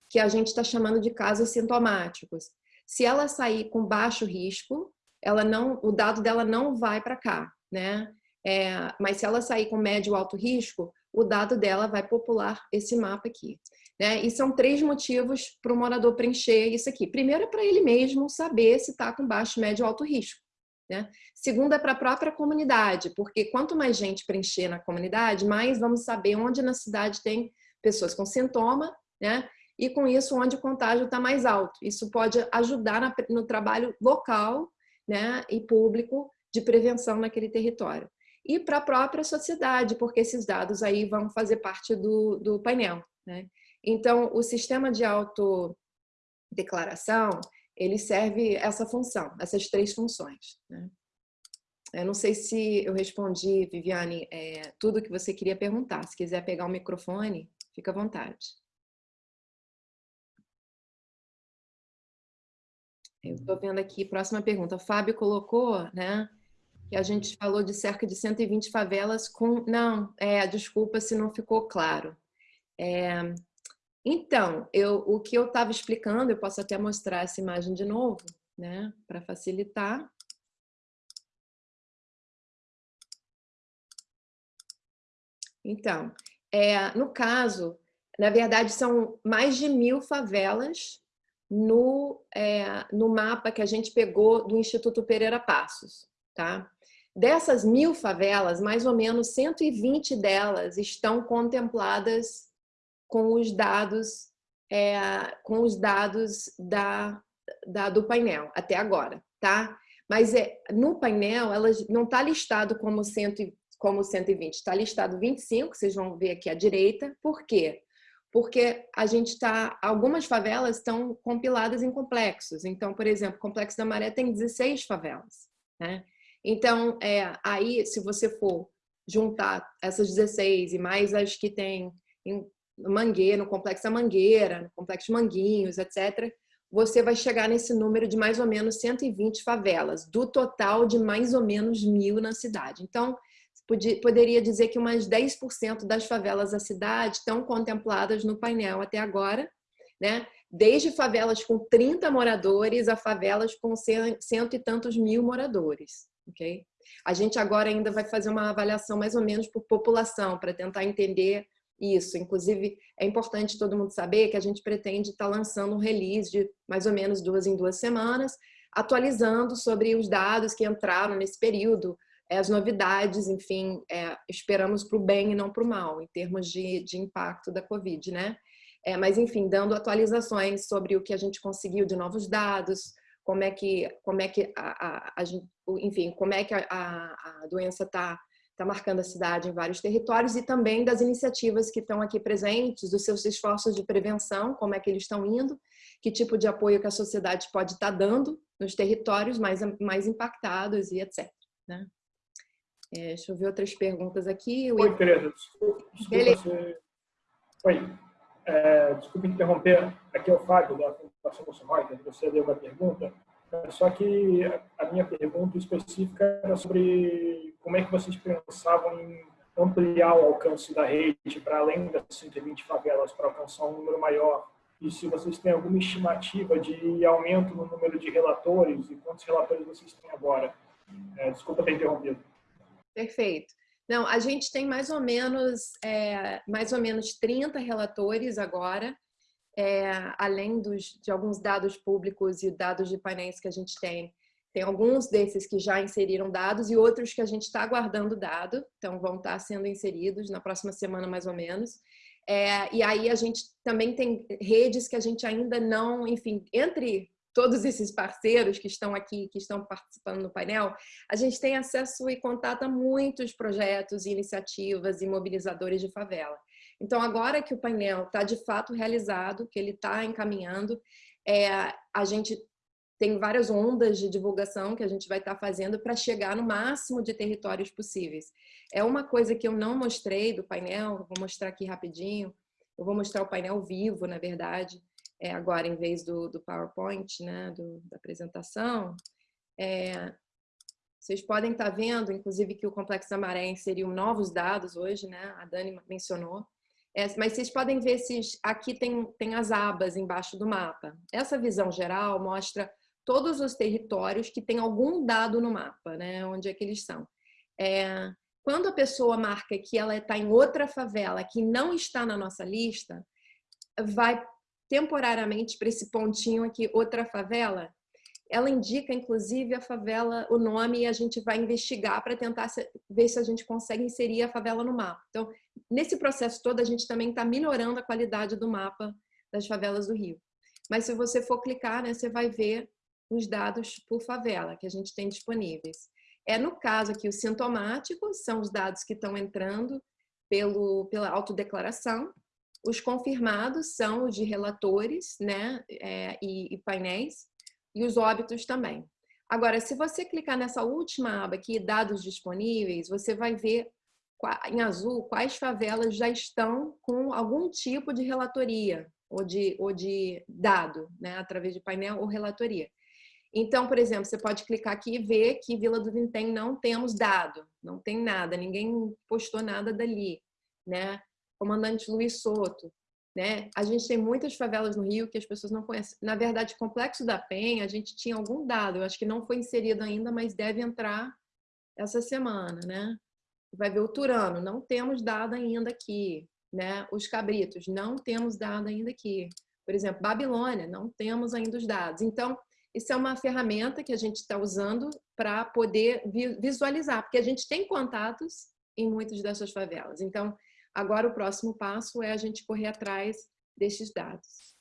[SPEAKER 1] que a gente está chamando de casos sintomáticos. Se ela sair com baixo risco, ela não, o dado dela não vai para cá, né? É, mas se ela sair com médio alto risco, o dado dela vai popular esse mapa aqui. Né? E são três motivos para o morador preencher isso aqui. Primeiro é para ele mesmo saber se está com baixo, médio ou alto risco. Né? Segundo é para a própria comunidade, porque quanto mais gente preencher na comunidade, mais vamos saber onde na cidade tem pessoas com sintoma, né? e com isso onde o contágio está mais alto. Isso pode ajudar no trabalho local né? e público de prevenção naquele território. E para a própria sociedade, porque esses dados aí vão fazer parte do, do painel. Né? Então, o sistema de autodeclaração, ele serve essa função, essas três funções. Né? Eu não sei se eu respondi, Viviane, é, tudo que você queria perguntar. Se quiser pegar o microfone, fica à vontade. Eu estou vendo aqui, próxima pergunta. O Fábio colocou, né, que a gente falou de cerca de 120 favelas com... Não, é, desculpa se não ficou claro. É, então, eu, o que eu estava explicando, eu posso até mostrar essa imagem de novo, né, para facilitar. Então, é, no caso, na verdade, são mais de mil favelas no, é, no mapa que a gente pegou do Instituto Pereira Passos. Tá? Dessas mil favelas, mais ou menos 120 delas estão contempladas com os dados, é, com os dados da, da, do painel, até agora. Tá? Mas é, no painel, elas não está listado como, cento, como 120, está listado 25, vocês vão ver aqui à direita. Por quê? porque a gente está, algumas favelas estão compiladas em complexos. Então, por exemplo, o Complexo da Maré tem 16 favelas. Né? Então, é, aí, se você for juntar essas 16 e mais as que tem em Mangueira, no Complexo da Mangueira, no Complexo Manguinhos, etc., você vai chegar nesse número de mais ou menos 120 favelas, do total de mais ou menos mil na cidade. Então, poderia dizer que umas 10% das favelas da cidade estão contempladas no painel até agora, né? desde favelas com 30 moradores a favelas com cento e tantos mil moradores. Okay? A gente agora ainda vai fazer uma avaliação mais ou menos por população, para tentar entender isso. Inclusive, é importante todo mundo saber que a gente pretende estar tá lançando um release de mais ou menos duas em duas semanas, atualizando sobre os dados que entraram nesse período, é, as novidades, enfim, é, esperamos para o bem e não para o mal, em termos de, de impacto da Covid, né? É, mas, enfim, dando atualizações sobre o que a gente conseguiu de novos dados, como é que, como é que a, a, a enfim, como é que a, a doença está tá marcando a cidade em vários territórios e também das iniciativas que estão aqui presentes, dos seus esforços de prevenção, como é que eles estão indo, que tipo de apoio que a sociedade pode estar tá dando nos territórios mais, mais impactados e etc. Né? É, deixa eu ver outras perguntas aqui.
[SPEAKER 13] Oi, Tereza. Desculpa, desculpa. Oi. É, desculpa interromper. Aqui é o Fábio, da Bolsa Reuters. Você deu uma pergunta. Só que a minha pergunta específica era sobre como é que vocês pensavam em ampliar o alcance da rede para além das 120 favelas, para alcançar um número maior. E se vocês têm alguma estimativa de aumento no número de relatores e quantos relatores vocês têm agora. É, desculpa ter interrompido.
[SPEAKER 1] Perfeito. Não, a gente tem mais ou menos, é, mais ou menos 30 relatores agora, é, além dos, de alguns dados públicos e dados de painéis que a gente tem. Tem alguns desses que já inseriram dados e outros que a gente está aguardando dado, então vão estar sendo inseridos na próxima semana mais ou menos. É, e aí a gente também tem redes que a gente ainda não, enfim, entre todos esses parceiros que estão aqui, que estão participando no painel, a gente tem acesso e contato a muitos projetos, iniciativas e mobilizadores de favela. Então, agora que o painel está de fato realizado, que ele está encaminhando, é, a gente tem várias ondas de divulgação que a gente vai estar tá fazendo para chegar no máximo de territórios possíveis. É uma coisa que eu não mostrei do painel, vou mostrar aqui rapidinho, eu vou mostrar o painel vivo, na verdade, é, agora em vez do, do PowerPoint, né, do, da apresentação, é, vocês podem estar tá vendo, inclusive, que o Complexo da Maré inseriu novos dados hoje, né? A Dani mencionou. É, mas vocês podem ver se aqui tem, tem as abas embaixo do mapa. Essa visão geral mostra todos os territórios que tem algum dado no mapa, né? Onde é que eles são. É, quando a pessoa marca que ela está em outra favela que não está na nossa lista, vai temporariamente para esse pontinho aqui, outra favela, ela indica, inclusive, a favela, o nome, e a gente vai investigar para tentar ver se a gente consegue inserir a favela no mapa. Então, nesse processo todo, a gente também está melhorando a qualidade do mapa das favelas do Rio. Mas se você for clicar, né, você vai ver os dados por favela que a gente tem disponíveis. É no caso aqui, os sintomáticos são os dados que estão entrando pelo, pela autodeclaração. Os confirmados são os de relatores né, é, e, e painéis, e os óbitos também. Agora, se você clicar nessa última aba aqui, dados disponíveis, você vai ver em azul quais favelas já estão com algum tipo de relatoria ou de, ou de dado, né, através de painel ou relatoria. Então, por exemplo, você pode clicar aqui e ver que Vila do Vintém não temos dado, não tem nada, ninguém postou nada dali, né? Comandante Luiz Soto, né? A gente tem muitas favelas no Rio que as pessoas não conhecem. Na verdade, Complexo da Penha, a gente tinha algum dado, eu acho que não foi inserido ainda, mas deve entrar essa semana, né? Vai ver o Turano, não temos dado ainda aqui, né? Os Cabritos, não temos dado ainda aqui. Por exemplo, Babilônia, não temos ainda os dados. Então, isso é uma ferramenta que a gente está usando para poder visualizar, porque a gente tem contatos em muitas dessas favelas. Então, agora o próximo passo é a gente correr atrás desses dados.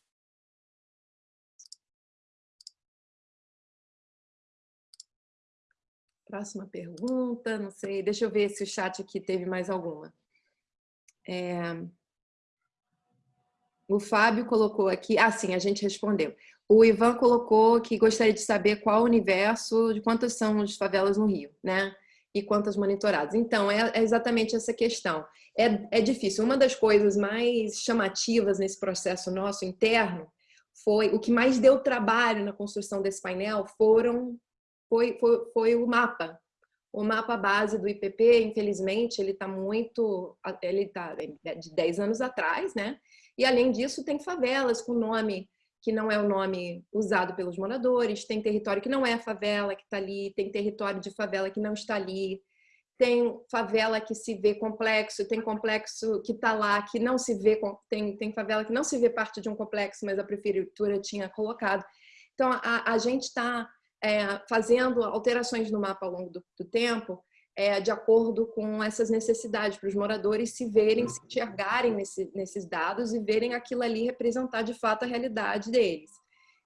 [SPEAKER 1] Próxima pergunta, não sei, deixa eu ver se o chat aqui teve mais alguma. É... O Fábio colocou aqui, ah sim, a gente respondeu. O Ivan colocou que gostaria de saber qual o universo, de quantas são as favelas no Rio, né? E quantas monitoradas. Então, é, é exatamente essa questão. É, é difícil. Uma das coisas mais chamativas nesse processo nosso interno foi, o que mais deu trabalho na construção desse painel foram, foi, foi, foi o mapa. O mapa base do IPP, infelizmente, ele está muito, ele está de 10 anos atrás, né? E além disso, tem favelas com nome que não é o nome usado pelos moradores, tem território que não é a favela que está ali, tem território de favela que não está ali, tem favela que se vê complexo, tem complexo que está lá, que não se vê, tem, tem favela que não se vê parte de um complexo, mas a prefeitura tinha colocado. Então, a, a gente está é, fazendo alterações no mapa ao longo do, do tempo, é, de acordo com essas necessidades, para os moradores se verem, se enxergarem nesse, nesses dados e verem aquilo ali representar de fato a realidade deles.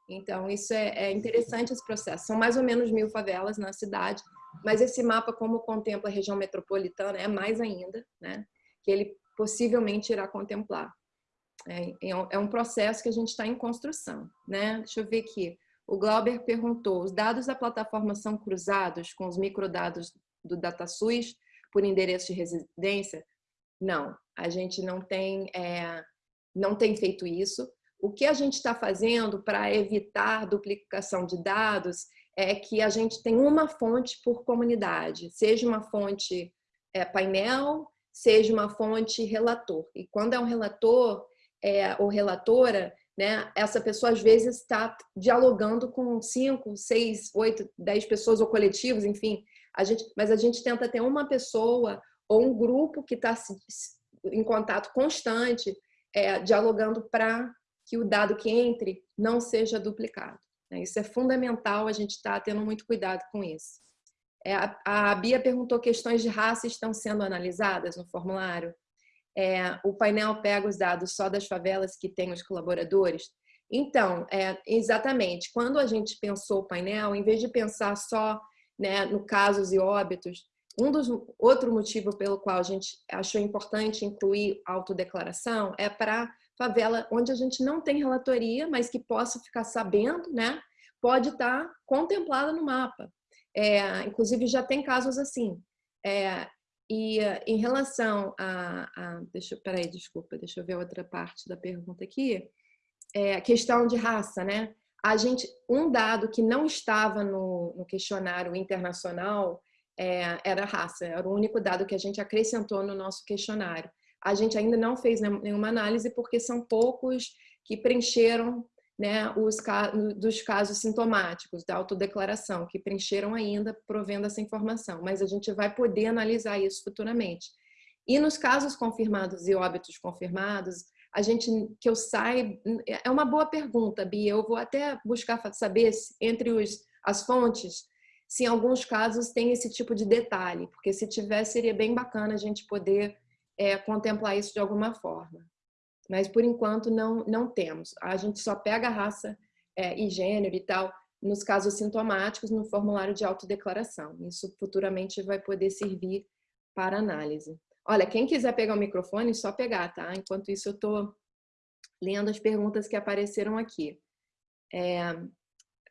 [SPEAKER 1] Então, isso é, é interessante esse processo. São mais ou menos mil favelas na cidade, mas esse mapa, como contempla a região metropolitana, é mais ainda, né? Que ele possivelmente irá contemplar. É, é um é processo que a gente está em construção, né? Deixa eu ver aqui. O Glauber perguntou, os dados da plataforma são cruzados com os microdados do DataSUS por endereço de residência? Não, a gente não tem, é, não tem feito isso. O que a gente está fazendo para evitar duplicação de dados é que a gente tem uma fonte por comunidade, seja uma fonte é, painel, seja uma fonte relator. E quando é um relator é, ou relatora, né, essa pessoa às vezes está dialogando com cinco, seis, oito, dez pessoas ou coletivos, enfim, a gente, mas a gente tenta ter uma pessoa ou um grupo que está em contato constante, é, dialogando para que o dado que entre não seja duplicado. Né? Isso é fundamental, a gente está tendo muito cuidado com isso. É, a, a Bia perguntou questões de raça estão sendo analisadas no formulário. É, o painel pega os dados só das favelas que tem os colaboradores. Então, é, exatamente, quando a gente pensou o painel, em vez de pensar só né, no casos e óbitos. Um dos outro motivo pelo qual a gente achou importante incluir autodeclaração é para favela onde a gente não tem relatoria, mas que possa ficar sabendo, né? Pode estar tá contemplada no mapa. É, inclusive já tem casos assim. É, e em relação a, a deixa, peraí, desculpa, deixa eu ver outra parte da pergunta aqui. É, questão de raça, né? A gente, um dado que não estava no, no questionário internacional é, era raça, era o único dado que a gente acrescentou no nosso questionário. A gente ainda não fez nenhuma análise porque são poucos que preencheram né, os dos casos sintomáticos da autodeclaração, que preencheram ainda provendo essa informação, mas a gente vai poder analisar isso futuramente. E nos casos confirmados e óbitos confirmados, a gente, que eu saiba, é uma boa pergunta, Bia, eu vou até buscar saber se, entre os, as fontes, se em alguns casos tem esse tipo de detalhe, porque se tiver seria bem bacana a gente poder é, contemplar isso de alguma forma. Mas por enquanto não, não temos. A gente só pega raça é, e gênero e tal nos casos sintomáticos no formulário de autodeclaração. Isso futuramente vai poder servir para análise. Olha, quem quiser pegar o microfone, só pegar, tá? Enquanto isso eu estou lendo as perguntas que apareceram aqui. É,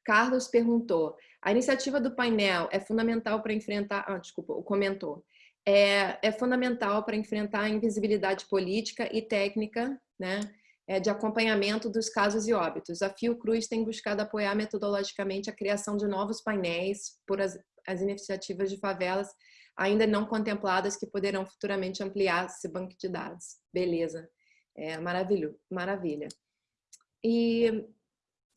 [SPEAKER 1] Carlos perguntou, a iniciativa do painel é fundamental para enfrentar... Ah, desculpa, comentou. É, é fundamental para enfrentar a invisibilidade política e técnica, né? É, de acompanhamento dos casos e óbitos. A Fiocruz tem buscado apoiar metodologicamente a criação de novos painéis por as, as iniciativas de favelas ainda não contempladas que poderão futuramente ampliar esse banco de dados. Beleza. É, maravilha. maravilha. E,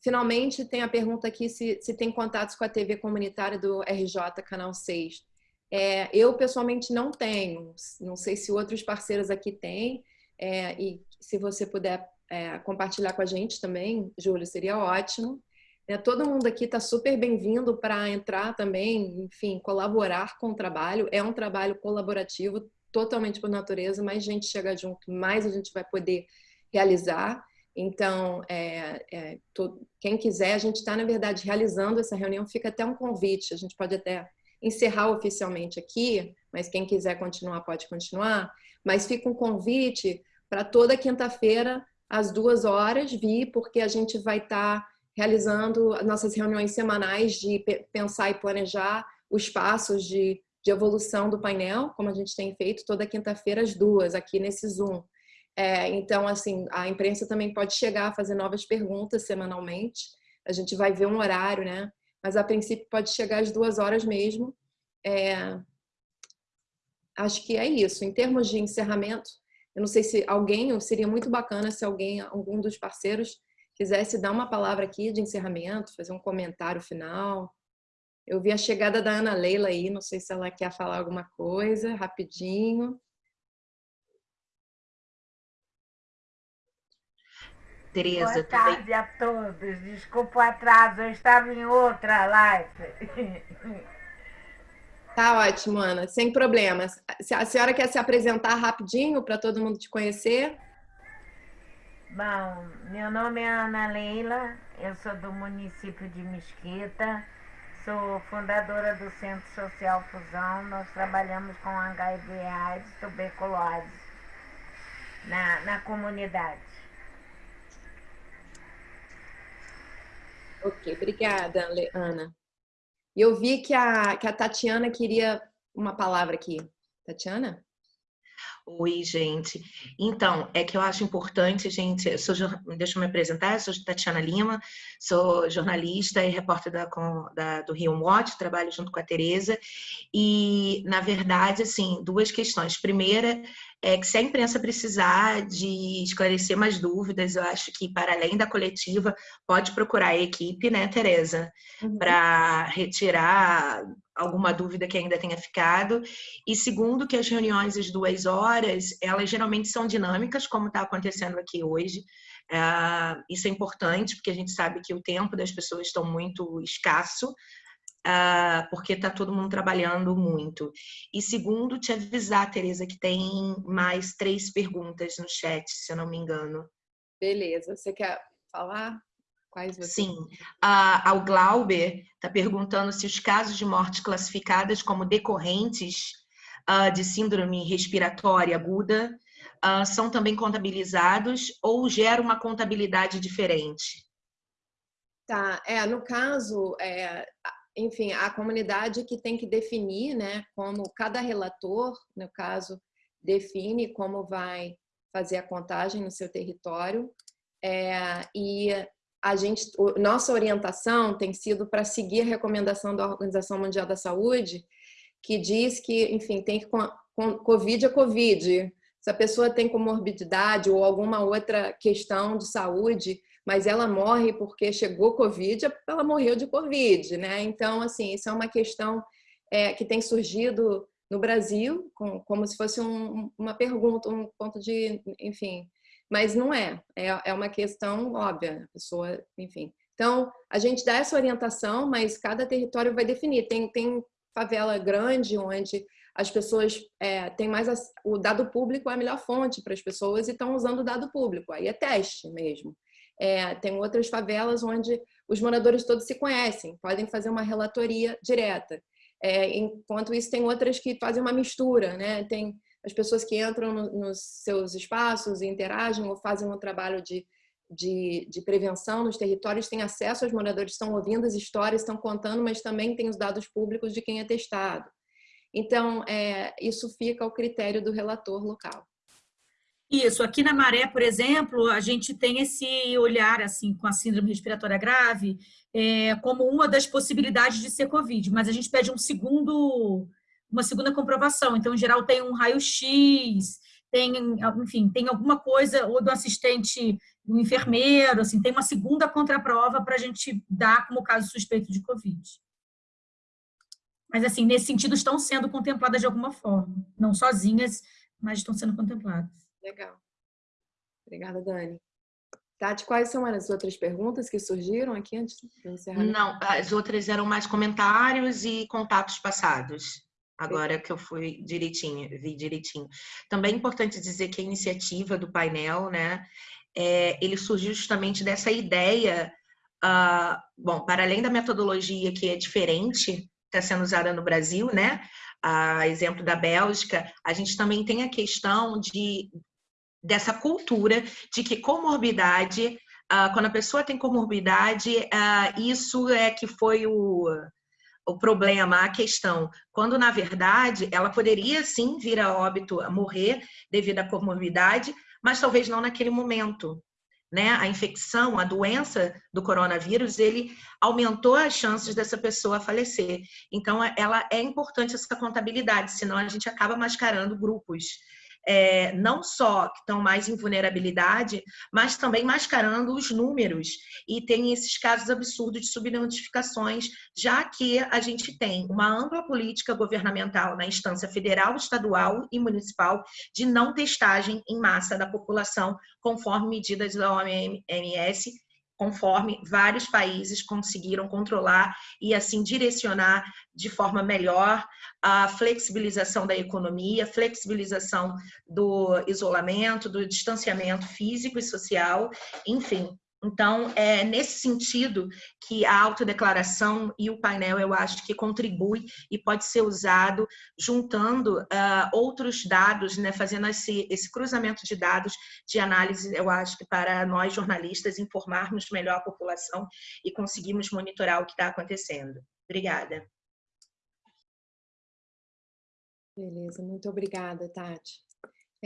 [SPEAKER 1] finalmente, tem a pergunta aqui se, se tem contatos com a TV comunitária do RJ, Canal 6. É, eu, pessoalmente, não tenho. Não sei se outros parceiros aqui têm. É, e se você puder é, compartilhar com a gente também, Júlio, seria ótimo. É, todo mundo aqui está super bem-vindo para entrar também, enfim, colaborar com o trabalho. É um trabalho colaborativo, totalmente por natureza, mais gente chega junto, mais a gente vai poder realizar. Então, é, é, quem quiser, a gente está, na verdade, realizando essa reunião, fica até um convite, a gente pode até encerrar oficialmente aqui, mas quem quiser continuar, pode continuar, mas fica um convite para toda quinta-feira, às duas horas, vir, porque a gente vai estar... Tá realizando nossas reuniões semanais de pensar e planejar os passos de, de evolução do painel, como a gente tem feito toda quinta-feira às duas, aqui nesse Zoom. É, então, assim, a imprensa também pode chegar a fazer novas perguntas semanalmente. A gente vai ver um horário, né? Mas, a princípio, pode chegar às duas horas mesmo. É, acho que é isso. Em termos de encerramento, eu não sei se alguém, seria muito bacana se alguém, algum dos parceiros, quisesse dar uma palavra aqui de encerramento, fazer um comentário final. Eu vi a chegada da Ana Leila aí, não sei se ela quer falar alguma coisa, rapidinho.
[SPEAKER 14] Tereza, Boa tarde também... a todos. Desculpa o atraso, eu estava em outra live.
[SPEAKER 1] Tá ótimo, Ana, sem problemas. A senhora quer se apresentar rapidinho para todo mundo te conhecer?
[SPEAKER 14] Bom, meu nome é Ana Leila, eu sou do município de Mesquita, sou fundadora do Centro Social Fusão. Nós trabalhamos com HIV AIDS, tuberculose na, na comunidade.
[SPEAKER 1] Ok, obrigada, Ana. Eu vi que a, que a Tatiana queria uma palavra aqui. Tatiana?
[SPEAKER 15] Oi, gente. Então, é que eu acho importante, gente, eu sou, deixa eu me apresentar, eu sou Tatiana Lima, sou jornalista e repórter da, da, do Rio Watch, trabalho junto com a Tereza, e, na verdade, assim, duas questões. Primeira, é que se a imprensa precisar de esclarecer mais dúvidas, eu acho que, para além da coletiva, pode procurar a equipe, né, Tereza, uhum. para retirar alguma dúvida que ainda tenha ficado. E segundo, que as reuniões às duas horas, elas geralmente são dinâmicas, como está acontecendo aqui hoje. Uh, isso é importante, porque a gente sabe que o tempo das pessoas está muito escasso, uh, porque está todo mundo trabalhando muito. E segundo, te avisar, Tereza, que tem mais três perguntas no chat, se eu não me engano.
[SPEAKER 1] Beleza. Você quer falar?
[SPEAKER 15] Quais você... Sim. Ah, o Glauber está perguntando se os casos de morte classificadas como decorrentes ah, de síndrome respiratória aguda ah, são também contabilizados ou gera uma contabilidade diferente?
[SPEAKER 1] Tá, é, no caso, é, enfim, a comunidade que tem que definir, né, como cada relator, no caso, define como vai fazer a contagem no seu território, é, e a gente, nossa orientação tem sido para seguir a recomendação da Organização Mundial da Saúde, que diz que, enfim, tem que Covid é Covid. Se a pessoa tem comorbidade ou alguma outra questão de saúde, mas ela morre porque chegou Covid, ela morreu de Covid, né? Então, assim, isso é uma questão é, que tem surgido no Brasil, com, como se fosse um, uma pergunta, um ponto de, enfim, mas não é, é, é uma questão óbvia, a pessoa, enfim. Então, a gente dá essa orientação, mas cada território vai definir. Tem, tem favela grande, onde as pessoas é, têm mais... O dado público é a melhor fonte para as pessoas e estão usando o dado público, aí é teste mesmo. É, tem outras favelas onde os moradores todos se conhecem, podem fazer uma relatoria direta. É, enquanto isso, tem outras que fazem uma mistura, né? Tem as pessoas que entram no, nos seus espaços interagem ou fazem um trabalho de, de, de, prevenção nos territórios, têm acesso aos moradores, estão ouvindo as histórias, estão contando, mas também tem os dados públicos de quem é testado. Então, é, isso fica ao critério do relator local.
[SPEAKER 3] Isso, aqui na Maré, por exemplo, a gente tem esse olhar assim com a síndrome respiratória grave é, como uma das possibilidades de ser Covid, mas a gente pede um segundo, uma segunda comprovação. Então, em geral, tem um raio-x, tem, enfim, tem alguma coisa, ou do assistente, do enfermeiro, assim, tem uma segunda contraprova para a gente dar como caso suspeito de Covid. Mas, assim, nesse sentido, estão sendo contempladas de alguma forma. Não sozinhas, mas estão sendo contempladas.
[SPEAKER 1] Legal. Obrigada, Dani. Tati, quais são as outras perguntas que surgiram aqui antes de encerrar?
[SPEAKER 15] Não, as outras eram mais comentários e contatos passados. Agora que eu fui direitinho, vi direitinho. Também é importante dizer que a iniciativa do painel, né, é, ele surgiu justamente dessa ideia, uh, bom, para além da metodologia que é diferente, está sendo usada no Brasil, né, a exemplo da Bélgica, a gente também tem a questão de dessa cultura de que comorbidade, uh, quando a pessoa tem comorbidade, uh, isso é que foi o, o problema, a questão. Quando, na verdade, ela poderia sim vir a óbito, a morrer devido à comorbidade, mas talvez não naquele momento. Né? A infecção, a doença do coronavírus, ele aumentou as chances dessa pessoa falecer. Então, ela é importante essa contabilidade, senão a gente acaba mascarando grupos é, não só que estão mais em vulnerabilidade, mas também mascarando os números. E tem esses casos absurdos de subnotificações, já que a gente tem uma ampla política governamental na instância federal, estadual e municipal de não testagem em massa da população, conforme medidas da OMS conforme vários países conseguiram controlar e assim direcionar de forma melhor a flexibilização da economia, flexibilização do isolamento, do distanciamento físico e social, enfim, então, é nesse sentido que a autodeclaração e o painel, eu acho que contribui e pode ser usado juntando uh, outros dados, né, fazendo esse, esse cruzamento de dados de análise, eu acho que para nós jornalistas informarmos melhor a população e conseguirmos monitorar o que está acontecendo. Obrigada.
[SPEAKER 1] Beleza, muito obrigada, Tati.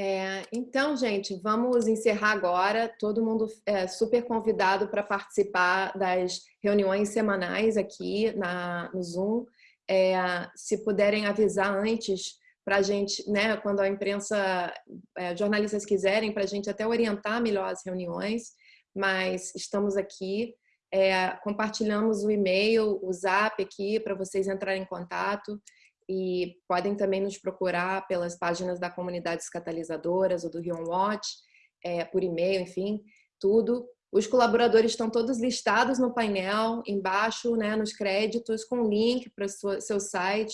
[SPEAKER 1] É, então, gente, vamos encerrar agora. Todo mundo é super convidado para participar das reuniões semanais aqui na, no Zoom. É, se puderem avisar antes para a gente, né, quando a imprensa, é, jornalistas quiserem, para a gente até orientar melhor as reuniões, mas estamos aqui. É, compartilhamos o e-mail, o zap aqui para vocês entrarem em contato e podem também nos procurar pelas páginas da comunidades catalisadoras ou do Rion Watch, é, por e-mail, enfim, tudo. Os colaboradores estão todos listados no painel, embaixo, né, nos créditos, com link para o seu site.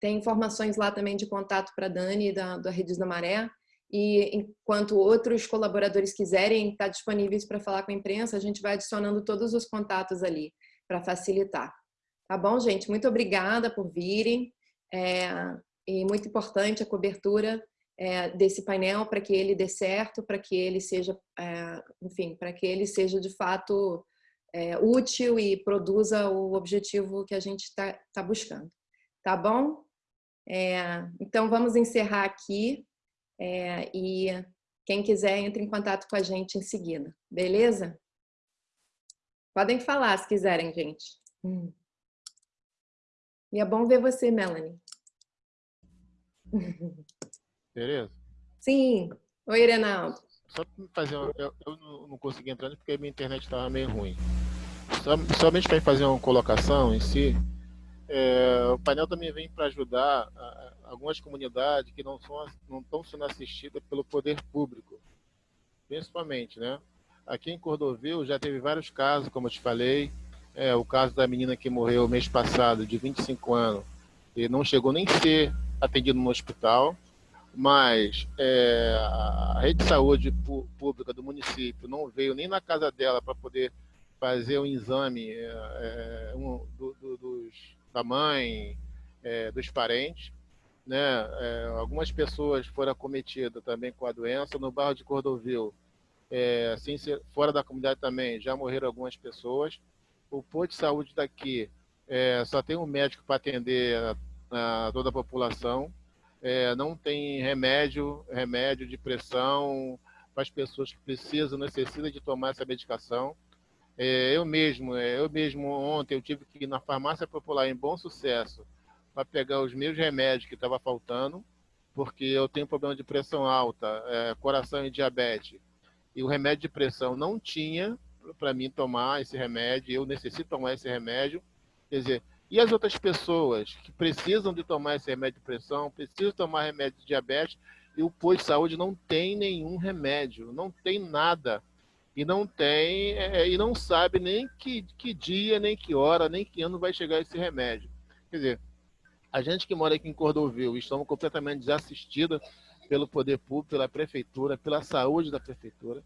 [SPEAKER 1] Tem informações lá também de contato para a Dani, da, da Redes da Maré. E enquanto outros colaboradores quiserem estar disponíveis para falar com a imprensa, a gente vai adicionando todos os contatos ali, para facilitar. Tá bom, gente? Muito obrigada por virem. É, e muito importante a cobertura é, desse painel para que ele dê certo, para que ele seja, é, enfim, para que ele seja de fato é, útil e produza o objetivo que a gente está tá buscando. Tá bom? É, então vamos encerrar aqui é, e quem quiser entre em contato com a gente em seguida, beleza? Podem falar se quiserem, gente. Hum. E é bom ver você, Melanie.
[SPEAKER 16] Tereza?
[SPEAKER 1] Sim. Oi, Renaldo.
[SPEAKER 16] Só para fazer uma, eu, eu, não consegui entrar porque minha internet estava meio ruim. Só, somente para fazer uma colocação em si, é, o painel também vem para ajudar a, a, algumas comunidades que não, são, não estão sendo assistidas pelo poder público, principalmente, né? Aqui em Cordovil já teve vários casos, como eu te falei, é, o caso da menina que morreu mês passado, de 25 anos, e não chegou nem a ser atendido no hospital. mas é, a rede de saúde pública do município não veio nem na casa dela para poder fazer um exame é, é, um, do, do, dos, da mãe, é, dos parentes. Né? É, algumas pessoas foram acometidas também com a doença. No bairro de Cordovil, assim, fora da comunidade também, já morreram algumas pessoas. O posto de saúde daqui é, só tem um médico para atender toda a população. É, não tem remédio, remédio de pressão para as pessoas que precisam, necessitam de tomar essa medicação. É, eu mesmo, é, eu mesmo ontem eu tive que ir na farmácia popular em Bom Sucesso para pegar os meus remédios que estava faltando, porque eu tenho problema de pressão alta, é, coração e diabetes. E o remédio de pressão não tinha para mim tomar esse remédio, eu necessito tomar esse remédio. Quer dizer, e as outras pessoas que precisam de tomar esse remédio de pressão, precisam tomar remédio de diabetes, e o posto de saúde não tem nenhum remédio, não tem nada e não tem é, e não sabe nem que, que dia, nem que hora, nem que ano vai chegar esse remédio. Quer dizer, a gente que mora aqui em Cordovil, estamos completamente desassistidos pelo poder público, pela prefeitura, pela saúde da prefeitura.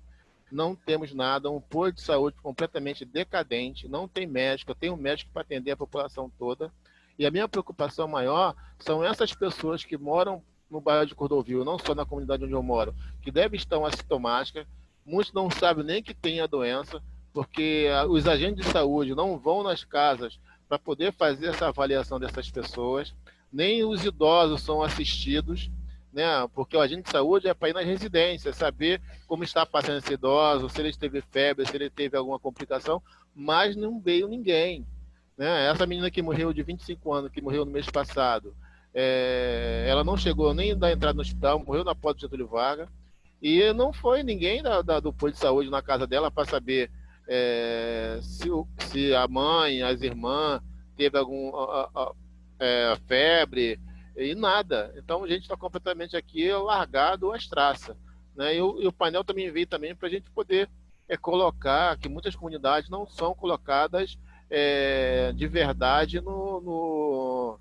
[SPEAKER 16] Não temos nada, um posto de saúde completamente decadente, não tem médico, tenho um médico para atender a população toda. E a minha preocupação maior são essas pessoas que moram no bairro de Cordovil, não só na comunidade onde eu moro, que devem estar assintomáticas, muitos não sabem nem que tem a doença, porque ah, os agentes de saúde não vão nas casas para poder fazer essa avaliação dessas pessoas, nem os idosos são assistidos, né? Porque o agente de saúde é para ir nas residências, saber como está passando esse idoso, se ele teve febre, se ele teve alguma complicação, mas não veio ninguém. Né? Essa menina que morreu de 25 anos, que morreu no mês passado, é, ela não chegou nem da entrada no hospital, morreu na porta de Getúlio Vargas. E não foi ninguém da, da, do posto de saúde na casa dela para saber é, se, se, a mãe, as irmãs, teve algum a, a, é, febre e nada. Então a gente está completamente aqui largado às traças. Né? E, o, e o painel também veio também para a gente poder é, colocar que muitas comunidades não são colocadas é, de verdade no, no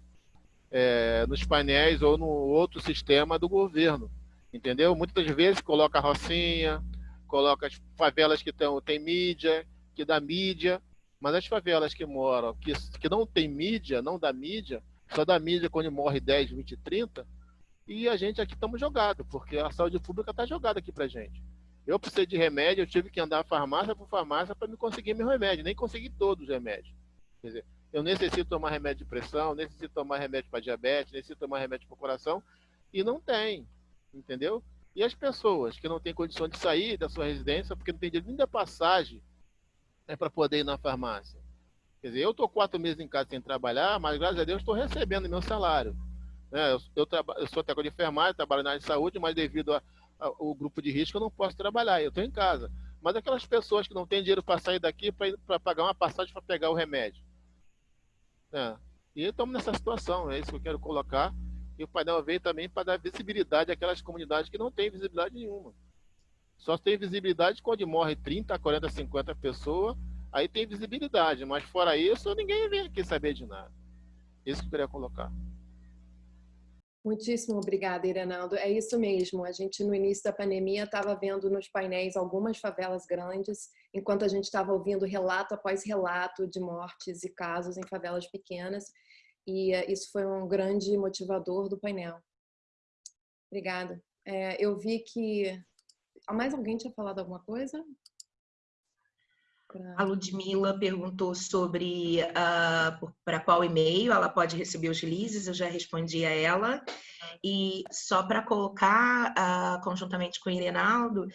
[SPEAKER 16] é, nos painéis ou no outro sistema do governo entendeu? Muitas vezes coloca a Rocinha, coloca as favelas que tem, tem mídia, que dá mídia, mas as favelas que moram, que, que não tem mídia, não dá mídia, só dá mídia quando morre 10, 20, 30, e a gente aqui estamos jogados, porque a saúde pública está jogada aqui para gente. Eu precisei de remédio, eu tive que andar farmácia por farmácia para me conseguir meu remédio, nem consegui todos os remédios. Quer dizer, eu necessito tomar remédio de pressão, necessito tomar remédio para diabetes, necessito tomar remédio para coração, e não tem entendeu? E as pessoas que não têm condição de sair da sua residência porque não tem dinheiro nem da passagem é para poder ir na farmácia. Quer dizer, eu estou quatro meses em casa sem trabalhar, mas graças a Deus estou recebendo meu salário. Né? Eu, eu, eu sou técnico de enfermagem, trabalho na área de saúde, mas devido ao grupo de risco eu não posso trabalhar, eu estou em casa. Mas aquelas pessoas que não têm dinheiro para sair daqui para pagar uma passagem para pegar o remédio. Né? E estamos nessa situação, é isso que eu quero colocar. E o painel veio também para dar visibilidade àquelas comunidades que não têm visibilidade nenhuma. Só tem visibilidade quando morre 30, 40, 50 pessoas, aí tem visibilidade. Mas fora isso, ninguém vem aqui saber de nada. Isso que eu queria colocar.
[SPEAKER 1] Muitíssimo obrigada, Irenaldo. É isso mesmo. A gente, no início da pandemia, estava vendo nos painéis algumas favelas grandes, enquanto a gente estava ouvindo relato após relato de mortes e casos em favelas pequenas. E eh, isso foi um grande motivador do painel. Obrigada. É, eu vi que... Mais alguém tinha falado alguma coisa?
[SPEAKER 15] A Ludmilla perguntou sobre uh, ah, para qual e-mail ela pode receber os releases, eu já respondi a ela. E só para colocar uh, conjuntamente com o Irenaldo,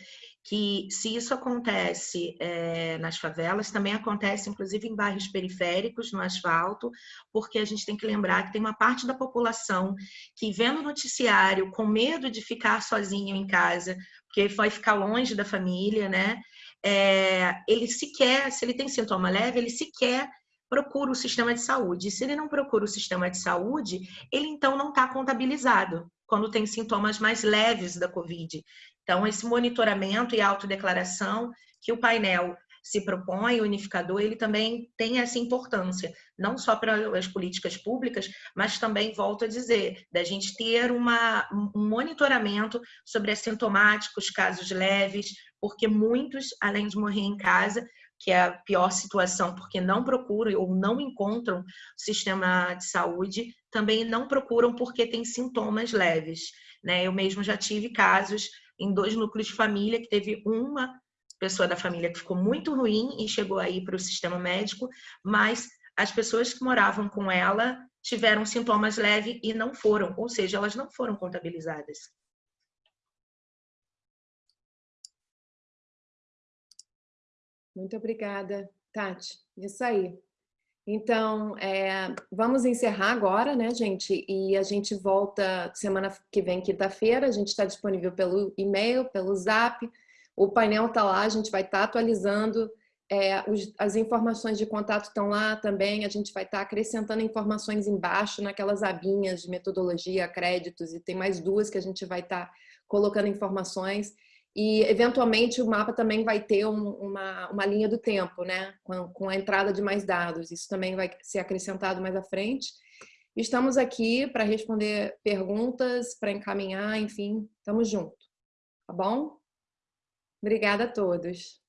[SPEAKER 15] que se isso acontece é, nas favelas, também acontece inclusive em bairros periféricos, no asfalto, porque a gente tem que lembrar que tem uma parte da população que vendo o noticiário com medo de ficar sozinho em casa, porque vai ficar longe da família, né? É, ele sequer, se ele tem sintoma leve, ele sequer procura o sistema de saúde. Se ele não procura o sistema de saúde, ele então não está contabilizado quando tem sintomas mais leves da Covid. Então, esse monitoramento e autodeclaração que o painel se propõe, unificador, ele também tem essa importância, não só para as políticas públicas, mas também, volto a dizer, da gente ter uma, um monitoramento sobre assintomáticos, casos leves, porque muitos, além de morrer em casa, que é a pior situação, porque não procuram ou não encontram o sistema de saúde, também não procuram porque têm sintomas leves. Né? Eu mesmo já tive casos em dois núcleos de família que teve uma pessoa da família que ficou muito ruim e chegou aí para o sistema médico, mas as pessoas que moravam com ela tiveram sintomas leves e não foram, ou seja, elas não foram contabilizadas.
[SPEAKER 1] Muito obrigada, Tati. Isso aí. Então, é, vamos encerrar agora, né, gente? E a gente volta semana que vem, quinta-feira. A gente está disponível pelo e-mail, pelo zap, o painel está lá, a gente vai estar tá atualizando, é, os, as informações de contato estão lá também, a gente vai estar tá acrescentando informações embaixo, naquelas abinhas de metodologia, créditos, e tem mais duas que a gente vai estar tá colocando informações. E, eventualmente, o mapa também vai ter um, uma, uma linha do tempo, né? Com, com a entrada de mais dados. Isso também vai ser acrescentado mais à frente. Estamos aqui para responder perguntas, para encaminhar, enfim, estamos juntos. Tá bom? Obrigada a todos.